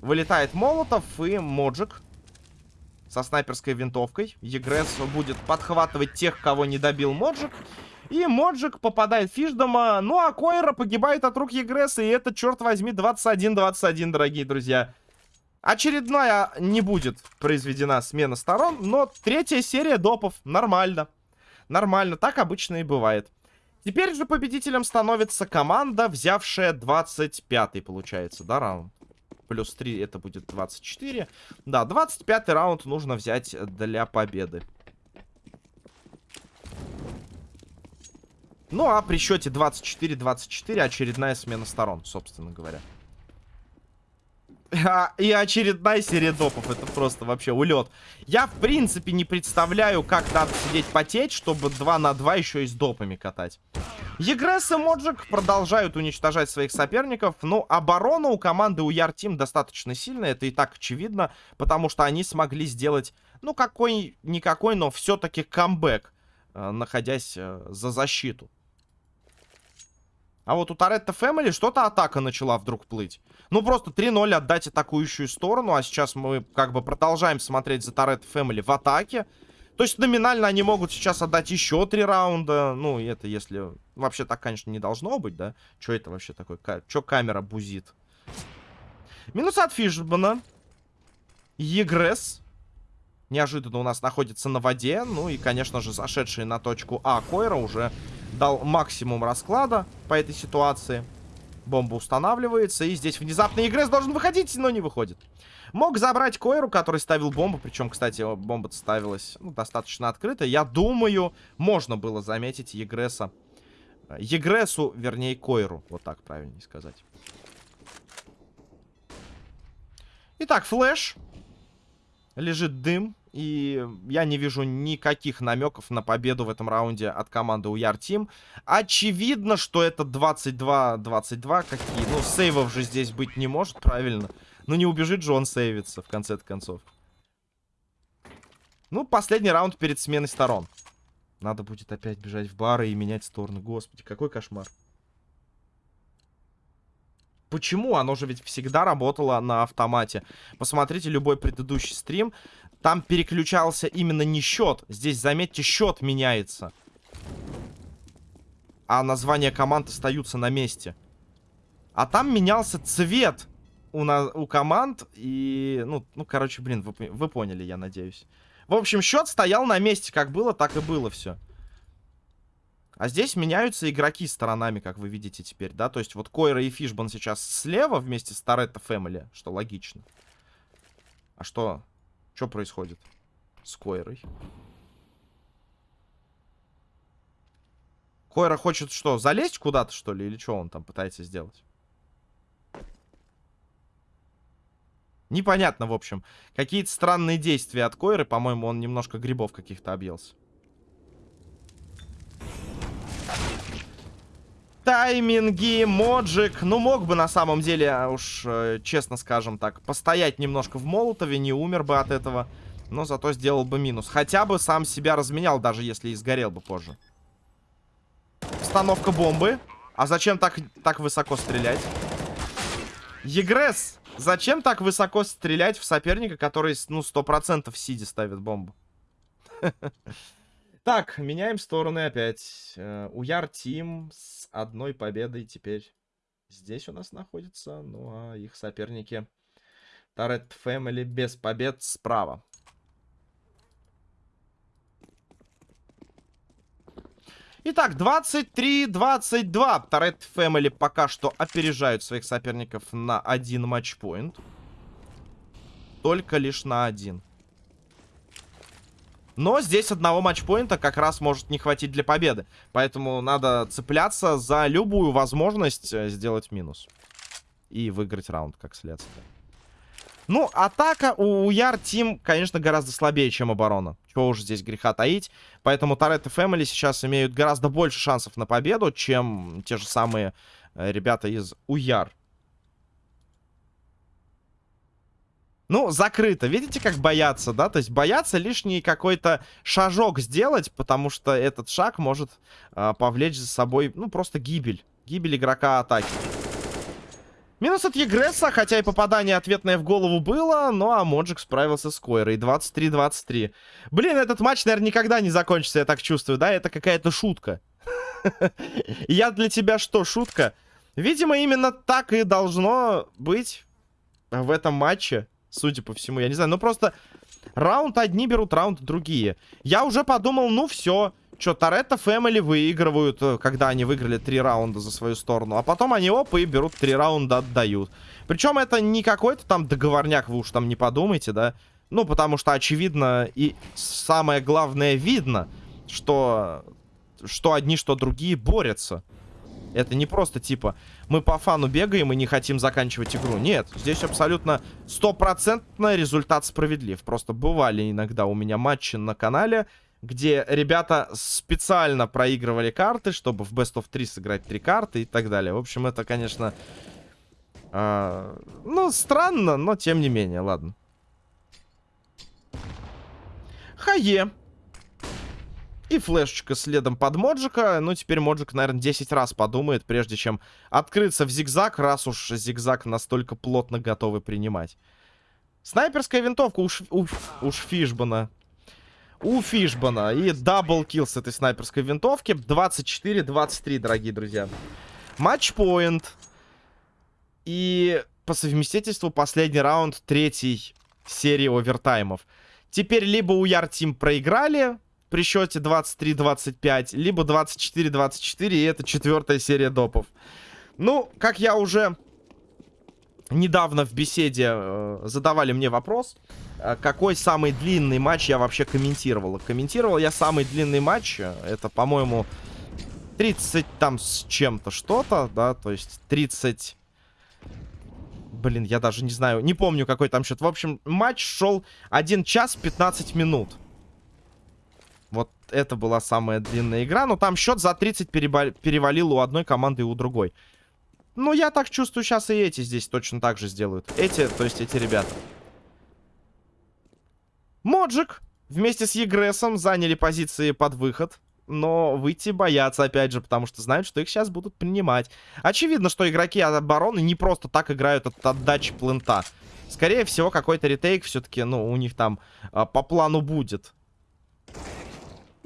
Вылетает Молотов и Моджик со снайперской винтовкой. Егресс будет подхватывать тех, кого не добил Моджик. И Моджик попадает Фишдома. Ну, а Койра погибает от рук Егресса. И это, черт возьми, 21-21, дорогие друзья. Очередная не будет произведена смена сторон. Но третья серия допов. Нормально. Нормально. Так обычно и бывает. Теперь же победителем становится команда, взявшая 25-й, получается, да, раунд? Плюс 3 это будет 24. Да, 25-й раунд нужно взять для победы. Ну, а при счете 24-24 очередная смена сторон, собственно говоря. А, и очередная серия допов. Это просто вообще улет. Я, в принципе, не представляю, как надо сидеть потеть, чтобы 2 на 2 еще и с допами катать. Егресс и Моджик продолжают уничтожать своих соперников. Но оборона у команды у Яртим достаточно сильная. Это и так очевидно. Потому что они смогли сделать, ну, какой-никакой, но все-таки камбэк. Э, находясь э, за защиту. А вот у Торетто Фэмили что-то атака начала вдруг плыть. Ну, просто 3-0 отдать атакующую сторону. А сейчас мы как бы продолжаем смотреть за Торетто Фэмили в атаке. То есть номинально они могут сейчас отдать еще три раунда. Ну, это если... Вообще так, конечно, не должно быть, да? Что это вообще такое? Что камера бузит? Минус от Фишбана. Егресс. Неожиданно у нас находится на воде. Ну и, конечно же, зашедший на точку А Койра уже дал максимум расклада по этой ситуации. Бомба устанавливается, и здесь внезапно Игрес должен выходить, но не выходит. Мог забрать Койру, который ставил бомбу, причем, кстати, бомба ставилась ну, достаточно открыто. Я думаю, можно было заметить Егреса. Егресу, вернее, Койру, вот так правильнее сказать. Итак, флеш. Лежит дым. И я не вижу никаких намеков на победу в этом раунде от команды Уяр Тим. Очевидно, что это 22-22. Какие? Ну, сейвов же здесь быть не может, правильно? Ну, не убежит же он сейвиться, в конце концов. Ну, последний раунд перед сменой сторон. Надо будет опять бежать в бары и менять стороны. Господи, какой кошмар. Почему? Оно же ведь всегда работало на автомате. Посмотрите любой предыдущий стрим. Там переключался именно не счет. Здесь, заметьте, счет меняется. А названия команд остаются на месте. А там менялся цвет у, на, у команд. И, ну, ну, короче, блин, вы, вы поняли, я надеюсь. В общем, счет стоял на месте. Как было, так и было все. А здесь меняются игроки сторонами, как вы видите теперь, да? То есть вот Койра и Фишбан сейчас слева вместе с Торетто Фэмили, что логично. А что? Что происходит с Койрой? Койра хочет что, залезть куда-то, что ли? Или что он там пытается сделать? Непонятно, в общем. Какие-то странные действия от Койры. По-моему, он немножко грибов каких-то объелся. Тайминги, моджик. Ну, мог бы на самом деле, а уж э, честно скажем так, постоять немножко в Молотове, не умер бы от этого. Но зато сделал бы минус. Хотя бы сам себя разменял, даже если и сгорел бы позже. Установка бомбы. А зачем так, так высоко стрелять? Егресс, зачем так высоко стрелять в соперника, который, ну, 100% сиди ставит бомбу? Так, меняем стороны опять. Э, Уяр Тим с одной победой теперь здесь у нас находится. Ну, а их соперники Тарет Фэмили без побед справа. Итак, 23-22. Торет Фэмили пока что опережают своих соперников на один матчпоинт. Только лишь на один. Но здесь одного матчпоинта как раз может не хватить для победы. Поэтому надо цепляться за любую возможность э, сделать минус. И выиграть раунд, как следствие. Ну, атака у Яр Тим, конечно, гораздо слабее, чем оборона. Чего уж здесь греха таить. Поэтому Торетто Фэмили сейчас имеют гораздо больше шансов на победу, чем те же самые э, ребята из Уяр. Ну, закрыто. Видите, как боятся, да? То есть боятся лишний какой-то шажок сделать, потому что этот шаг может э, повлечь за собой, ну, просто гибель. Гибель игрока атаки. Минус от Егресса, хотя и попадание ответное в голову было, но а Моджик справился с Койрой. 23-23. Блин, этот матч, наверное, никогда не закончится, я так чувствую, да? Это какая-то шутка. Я для тебя что, шутка? Видимо, именно так и должно быть в этом матче, судя по всему. Я не знаю, ну просто раунд одни берут, раунд другие. Я уже подумал, ну все, Че, Торетто Фэмили выигрывают, э, когда они выиграли три раунда за свою сторону. А потом они оп и берут три раунда, отдают. Причем это не какой-то там договорняк, вы уж там не подумайте, да. Ну, потому что очевидно и самое главное видно, что, что одни, что другие борются. Это не просто типа, мы по фану бегаем и не хотим заканчивать игру. Нет, здесь абсолютно стопроцентно результат справедлив. Просто бывали иногда у меня матчи на канале, где ребята специально проигрывали карты, чтобы в Best of 3 сыграть три карты и так далее. В общем, это, конечно, э, ну, странно, но тем не менее, ладно. Хае. И флешечка следом под Моджика. Ну, теперь Моджик, наверное, 10 раз подумает, прежде чем открыться в зигзаг, раз уж зигзаг настолько плотно готовы принимать. Снайперская винтовка у, Ш... у... у Шфишбана у Фишбана. И double kill с этой снайперской винтовки. 24-23, дорогие друзья. Match point. И по совместительству последний раунд третьей серии овертаймов. Теперь либо у Яр Тим проиграли при счете 23-25, либо 24-24, и это четвертая серия допов. Ну, как я уже недавно в беседе э, задавали мне вопрос, э, какой самый длинный матч я вообще комментировал. Комментировал я самый длинный матч, э, это, по-моему, 30 там с чем-то что-то, да, то есть 30... Блин, я даже не знаю, не помню, какой там счет. В общем, матч шел 1 час 15 минут. Это была самая длинная игра, но там счет за 30 перевалил у одной команды и у другой. Ну, я так чувствую, сейчас и эти здесь точно так же сделают. Эти, то есть эти ребята. Моджик вместе с Егресом заняли позиции под выход. Но выйти боятся, опять же, потому что знают, что их сейчас будут принимать. Очевидно, что игроки от обороны не просто так играют от отдачи плента. Скорее всего, какой-то ретейк все-таки, ну, у них там а, по плану будет.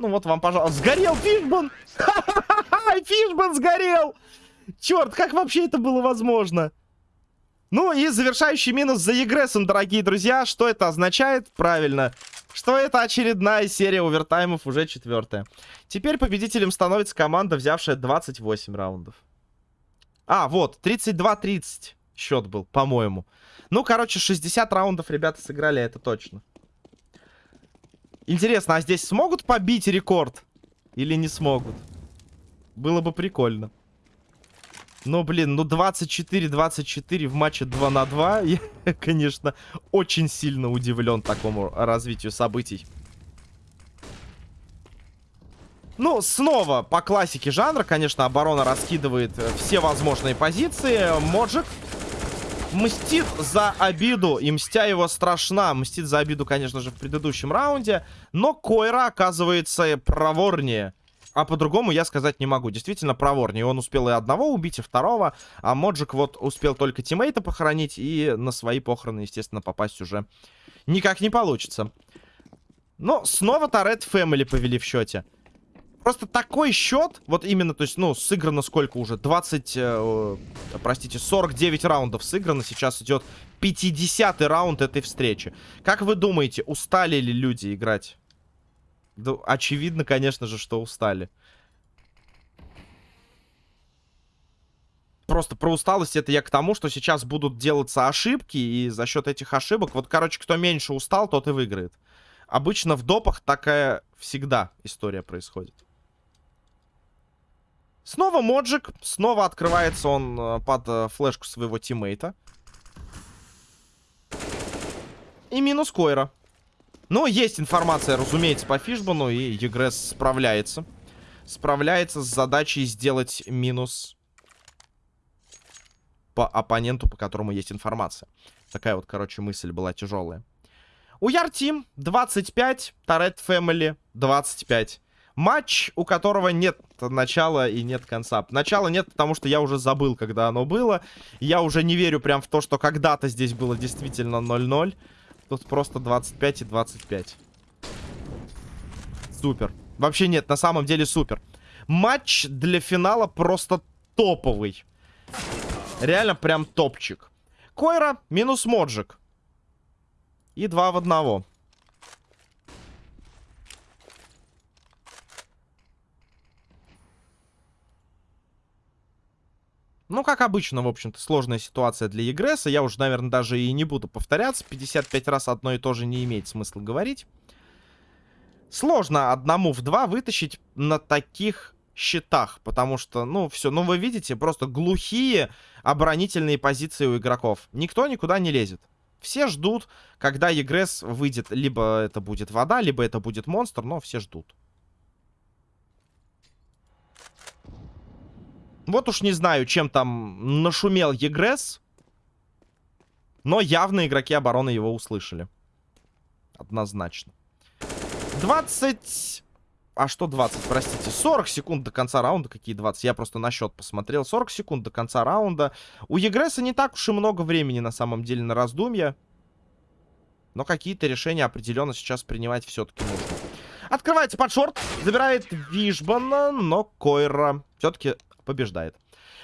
Ну вот вам, пожалуйста. Сгорел Фишбан! Фишбан сгорел! Черт, как вообще это было возможно? Ну и завершающий минус за Егрессом, дорогие друзья. Что это означает? Правильно. Что это очередная серия овертаймов, уже четвертая. Теперь победителем становится команда, взявшая 28 раундов. А, вот, 32-30 счет был, по-моему. Ну, короче, 60 раундов ребята сыграли, это точно. Интересно, а здесь смогут побить рекорд? Или не смогут? Было бы прикольно. Ну, блин, ну 24-24 в матче 2 на 2. Я, конечно, очень сильно удивлен такому развитию событий. Ну, снова по классике жанра, конечно, оборона раскидывает э, все возможные позиции. Моджик мстит за обиду, и мстя его страшна. Мстит за обиду, конечно же, в предыдущем раунде. Но Койра оказывается проворнее. А по-другому я сказать не могу. Действительно проворнее. Он успел и одного убить, и второго. А Моджик вот успел только тиммейта похоронить. И на свои похороны, естественно, попасть уже никак не получится. Но снова Торет Фэмили повели в счете. Просто такой счет, вот именно, то есть, ну, сыграно сколько уже? 20, э, простите, 49 раундов сыграно. Сейчас идет 50 раунд этой встречи. Как вы думаете, устали ли люди играть? Да, очевидно, конечно же, что устали. Просто про усталость это я к тому, что сейчас будут делаться ошибки, и за счет этих ошибок, вот, короче, кто меньше устал, тот и выиграет. Обычно в допах такая всегда история происходит. Снова Моджик. Снова открывается он э, под э, флешку своего тиммейта. И минус Койра. Но есть информация, разумеется, по Фишбану. И Егресс справляется. Справляется с задачей сделать минус по оппоненту, по которому есть информация. Такая вот, короче, мысль была тяжелая. У Яртим 25, Торет Фэмили 25. Матч, у которого нет начала и нет конца. Начала нет, потому что я уже забыл, когда оно было. Я уже не верю прям в то, что когда-то здесь было действительно 0-0. Тут просто 25 и 25. Супер. Вообще нет, на самом деле супер. Матч для финала просто топовый. Реально прям топчик. Койра минус Моджик. И два в одного. Ну, как обычно, в общем-то, сложная ситуация для Егресса. Я уже, наверное, даже и не буду повторяться. 55 раз одно и то же не имеет смысла говорить. Сложно одному в два вытащить на таких счетах. Потому что, ну, все, ну, вы видите, просто глухие оборонительные позиции у игроков. Никто никуда не лезет. Все ждут, когда Егресс выйдет. Либо это будет вода, либо это будет монстр, но все ждут. Вот уж не знаю, чем там нашумел Егресс. Но явно игроки обороны его услышали. Однозначно. 20... А что 20, простите? 40 секунд до конца раунда. Какие 20? Я просто на счет посмотрел. 40 секунд до конца раунда. У Егресса не так уж и много времени на самом деле на раздумья. Но какие-то решения определенно сейчас принимать все-таки нужно. Открывается под шорт. Забирает Вишбана, но Койра все-таки побеждает.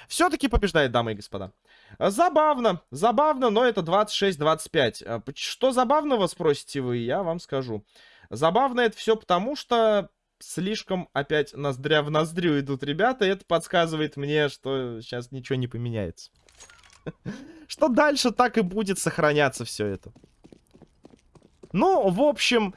Все-таки побеждает, дамы и господа. Забавно, забавно, но это 26-25. А что забавного, спросите вы, я вам скажу. Забавно это все потому, что слишком опять ноздря в ноздрю идут ребята, и это подсказывает мне, что сейчас ничего не поменяется. Что дальше так и будет сохраняться все это. Ну, в общем,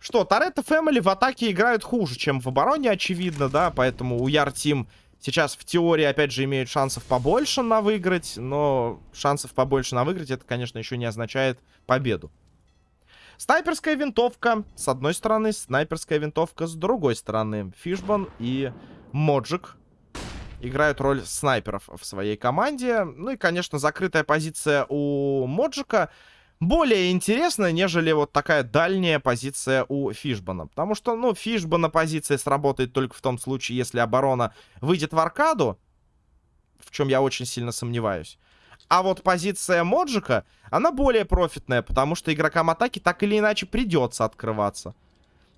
что, Торетто Фэмили в атаке играют хуже, чем в обороне, очевидно, да, поэтому у Яр Тим сейчас в теории, опять же, имеют шансов побольше на выиграть, но шансов побольше на выиграть, это, конечно, еще не означает победу. Снайперская винтовка с одной стороны, снайперская винтовка с другой стороны. Фишбан и Моджик играют роль снайперов в своей команде. Ну и, конечно, закрытая позиция у Моджика более интересно, нежели вот такая дальняя позиция у Фишбана. Потому что, ну, Фишбана позиция сработает только в том случае, если оборона выйдет в аркаду, в чем я очень сильно сомневаюсь. А вот позиция Моджика, она более профитная, потому что игрокам атаки так или иначе придется открываться.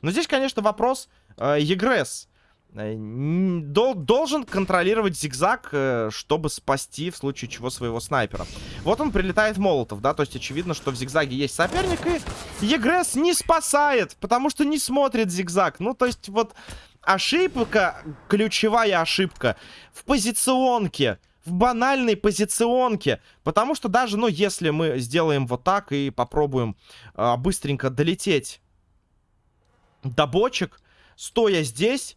Но здесь, конечно, вопрос э, Егресс. Э, должен контролировать зигзаг, э, чтобы спасти в случае чего своего снайпера. Вот он прилетает Молотов, да, то есть очевидно, что в зигзаге есть соперник, и Егресс не спасает, потому что не смотрит зигзаг. Ну, то есть вот ошибка, ключевая ошибка в позиционке, в банальной позиционке. Потому что даже, ну, если мы сделаем вот так и попробуем э, быстренько долететь до бочек, стоя здесь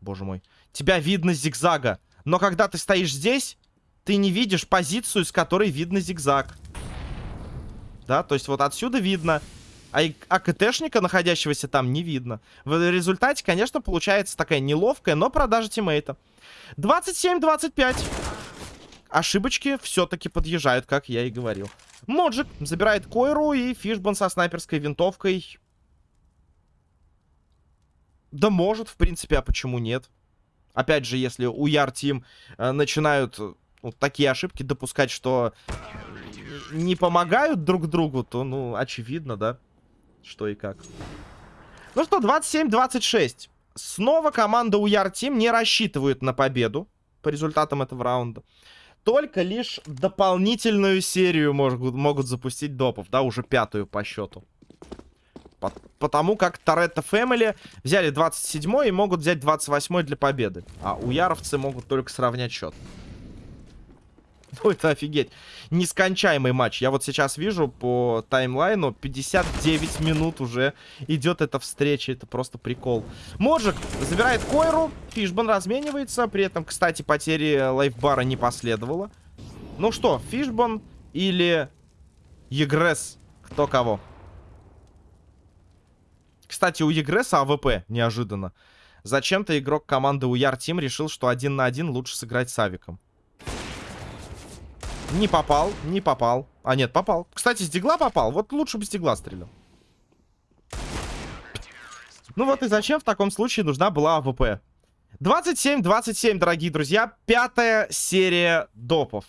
боже мой. Тебя видно зигзага. Но когда ты стоишь здесь, ты не видишь позицию, с которой видно зигзаг. Да, то есть вот отсюда видно. А АКТшника, находящегося там, не видно. В результате, конечно, получается такая неловкая, но продажа тиммейта. 27-25. Ошибочки все-таки подъезжают, как я и говорил. Моджик забирает Койру и Фишбан со снайперской винтовкой да может, в принципе, а почему нет? Опять же, если у Яр Тим э, начинают ну, такие ошибки допускать, что не помогают друг другу, то, ну, очевидно, да, что и как. Ну что, 27-26. Снова команда у Яр Тим не рассчитывает на победу по результатам этого раунда. Только лишь дополнительную серию могут, могут запустить допов, да, уже пятую по счету. Потому как Торетто Фэмили взяли 27 и могут взять 28 для победы. А у Яровцы могут только сравнять счет. Ну, это офигеть. Нескончаемый матч. Я вот сейчас вижу по таймлайну 59 минут уже идет эта встреча. Это просто прикол. Моджик забирает Койру. Фишбан разменивается. При этом, кстати, потери лайфбара не последовало. Ну что, Фишбан или Егресс? Кто кого? Кстати, у Егресса АВП неожиданно. Зачем-то игрок команды Уяр Team решил, что один на один лучше сыграть с Авиком. Не попал, не попал. А, нет, попал. Кстати, с дигла попал. Вот лучше бы с дигла стрелял. Ну вот и зачем в таком случае нужна была АВП? 27-27, дорогие друзья. Пятая серия допов.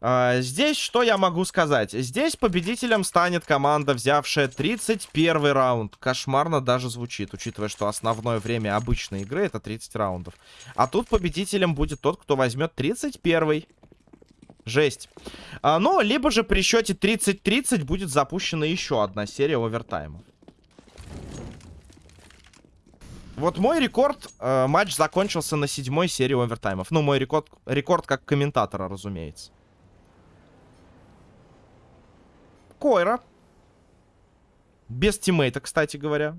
А, здесь что я могу сказать? Здесь победителем станет команда, взявшая 31 раунд. Кошмарно даже звучит, учитывая, что основное время обычной игры это 30 раундов. А тут победителем будет тот, кто возьмет 31 -й. Жесть. А, но, либо же при счете 30-30 будет запущена еще одна серия овертаймов. Вот мой рекорд, э, матч закончился на седьмой серии овертаймов. Ну, мой рекорд, рекорд как комментатора, разумеется. Койра. Без тиммейта, кстати говоря.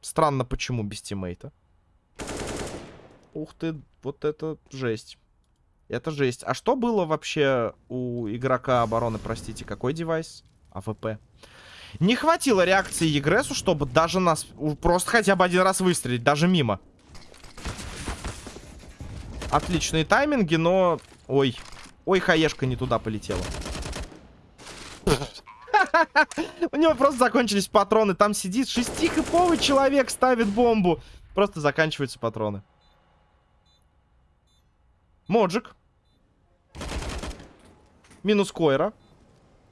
Странно, почему без тиммейта. Ух ты, вот это жесть. Это жесть. А что было вообще у игрока обороны, простите, какой девайс? АВП. Не хватило реакции Егресу, чтобы даже нас просто хотя бы один раз выстрелить, даже мимо. Отличные тайминги, но... Ой. Ой, хаешка не туда полетела. У него просто закончились патроны. Там сидит шестихиповый человек, ставит бомбу. Просто заканчиваются патроны. Моджик. Минус Койра.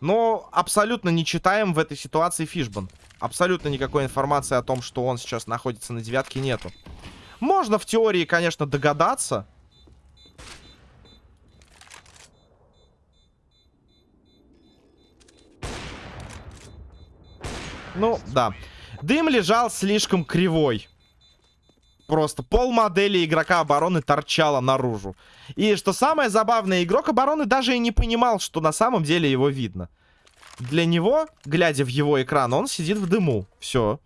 Но абсолютно не читаем в этой ситуации Фишбан. Абсолютно никакой информации о том, что он сейчас находится на девятке, нету. Можно в теории, конечно, догадаться. Ну, да. Дым лежал слишком кривой. Просто пол модели игрока обороны торчало наружу. И что самое забавное, игрок обороны даже и не понимал, что на самом деле его видно. Для него, глядя в его экран, он сидит в дыму. Все.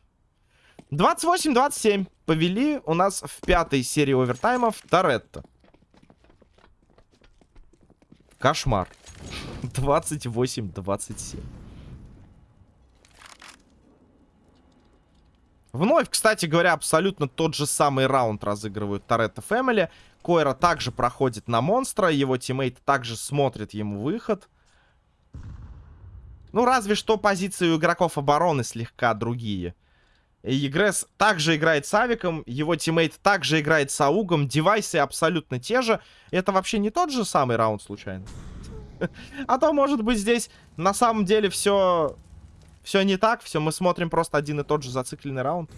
28-27. Повели у нас в пятой серии овертаймов Торетто. Кошмар. 28-27. Вновь, кстати говоря, абсолютно тот же самый раунд разыгрывают Торетто Фэмили. Койра также проходит на монстра, его тиммейт также смотрит ему выход. Ну, разве что позиции у игроков обороны слегка другие. Егресс также играет с Авиком, его тиммейт также играет с Аугом, девайсы абсолютно те же. Это вообще не тот же самый раунд, случайно? А то, может быть, здесь на самом деле все все не так, все, мы смотрим просто один и тот же зацикленный раунд.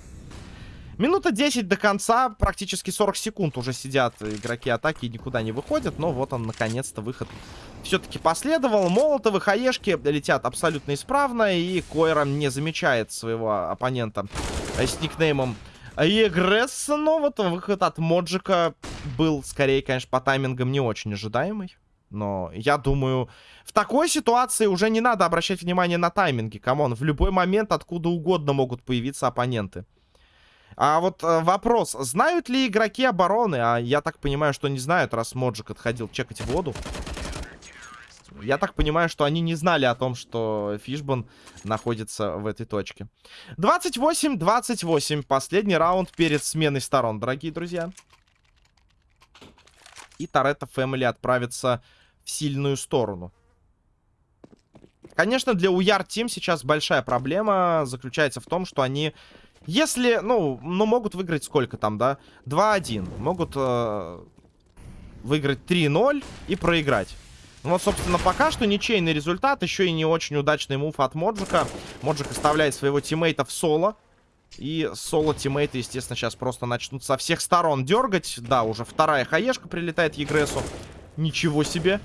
Минута 10 до конца, практически 40 секунд уже сидят игроки атаки и никуда не выходят. Но вот он, наконец-то, выход все-таки последовал. Молотовы, хаешки летят абсолютно исправно. И Койра не замечает своего оппонента с никнеймом Егресс. Но вот выход от Моджика был, скорее, конечно, по таймингам не очень ожидаемый. Но я думаю, в такой ситуации уже не надо обращать внимание на тайминги. Come on, в любой момент откуда угодно могут появиться оппоненты. А вот э, вопрос, знают ли игроки обороны? А я так понимаю, что не знают, раз Моджик отходил чекать воду. Я так понимаю, что они не знали о том, что Фишбан находится в этой точке. 28-28. Последний раунд перед сменой сторон, дорогие друзья. И Торетто Фэмили отправится сильную сторону. Конечно, для Уяр Тим сейчас большая проблема заключается в том, что они, если, ну, ну могут выиграть сколько там, да? 2-1. Могут э, выиграть 3-0 и проиграть. Ну вот, собственно, пока что ничейный результат. Еще и не очень удачный мув от Моджика. Моджик оставляет своего тиммейта в соло. И соло-тиммейты, естественно, сейчас просто начнут со всех сторон дергать. Да, уже вторая хаешка прилетает Егресу. Ничего себе.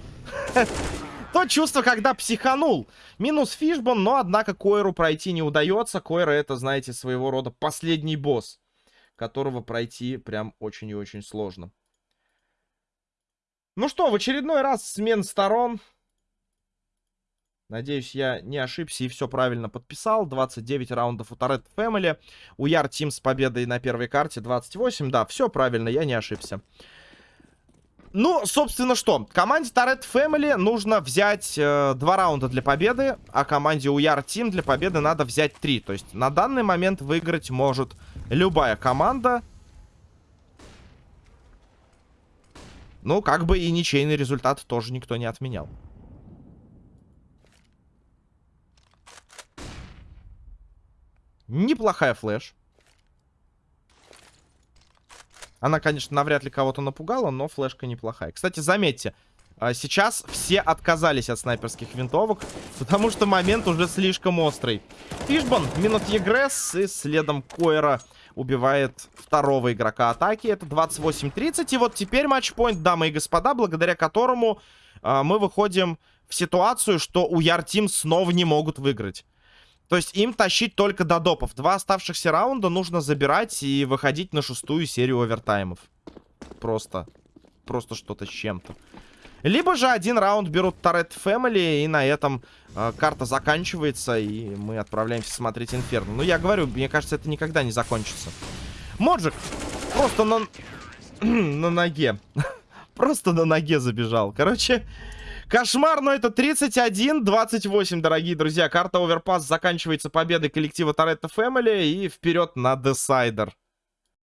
То чувство, когда психанул. Минус Фишбон, но, однако, Койру пройти не удается. Койра это, знаете, своего рода последний босс, которого пройти прям очень и очень сложно. Ну что, в очередной раз смен сторон. Надеюсь, я не ошибся и все правильно подписал. 29 раундов у Торет Family. У Яр Тим с победой на первой карте 28. Да, все правильно, я не ошибся. Ну, собственно, что? Команде Торет Family нужно взять э, два раунда для победы, а команде Уяр Тим для победы надо взять три. То есть на данный момент выиграть может любая команда. Ну, как бы и ничейный результат тоже никто не отменял. Неплохая флеш. Она, конечно, навряд ли кого-то напугала, но флешка неплохая. Кстати, заметьте, а, сейчас все отказались от снайперских винтовок, потому что момент уже слишком острый. Фишбан, минут Егресс и следом Койра убивает второго игрока атаки. Это 28-30. И вот теперь матчпоинт, дамы и господа, благодаря которому э, мы выходим в ситуацию, что у Яртим снова не могут выиграть. То есть им тащить только до допов. Два оставшихся раунда нужно забирать и выходить на шестую серию овертаймов. Просто. Просто что-то с чем-то. Либо же один раунд берут Торет Фэмили, и на этом э, карта заканчивается, и мы отправляемся смотреть Инферно. Ну, я говорю, мне кажется, это никогда не закончится. Моджик просто на, на ноге. просто на ноге забежал. Короче, Кошмар, но это 31-28, дорогие друзья. Карта Оверпас заканчивается победой коллектива Торетто Фэмили и вперед на Десайдер.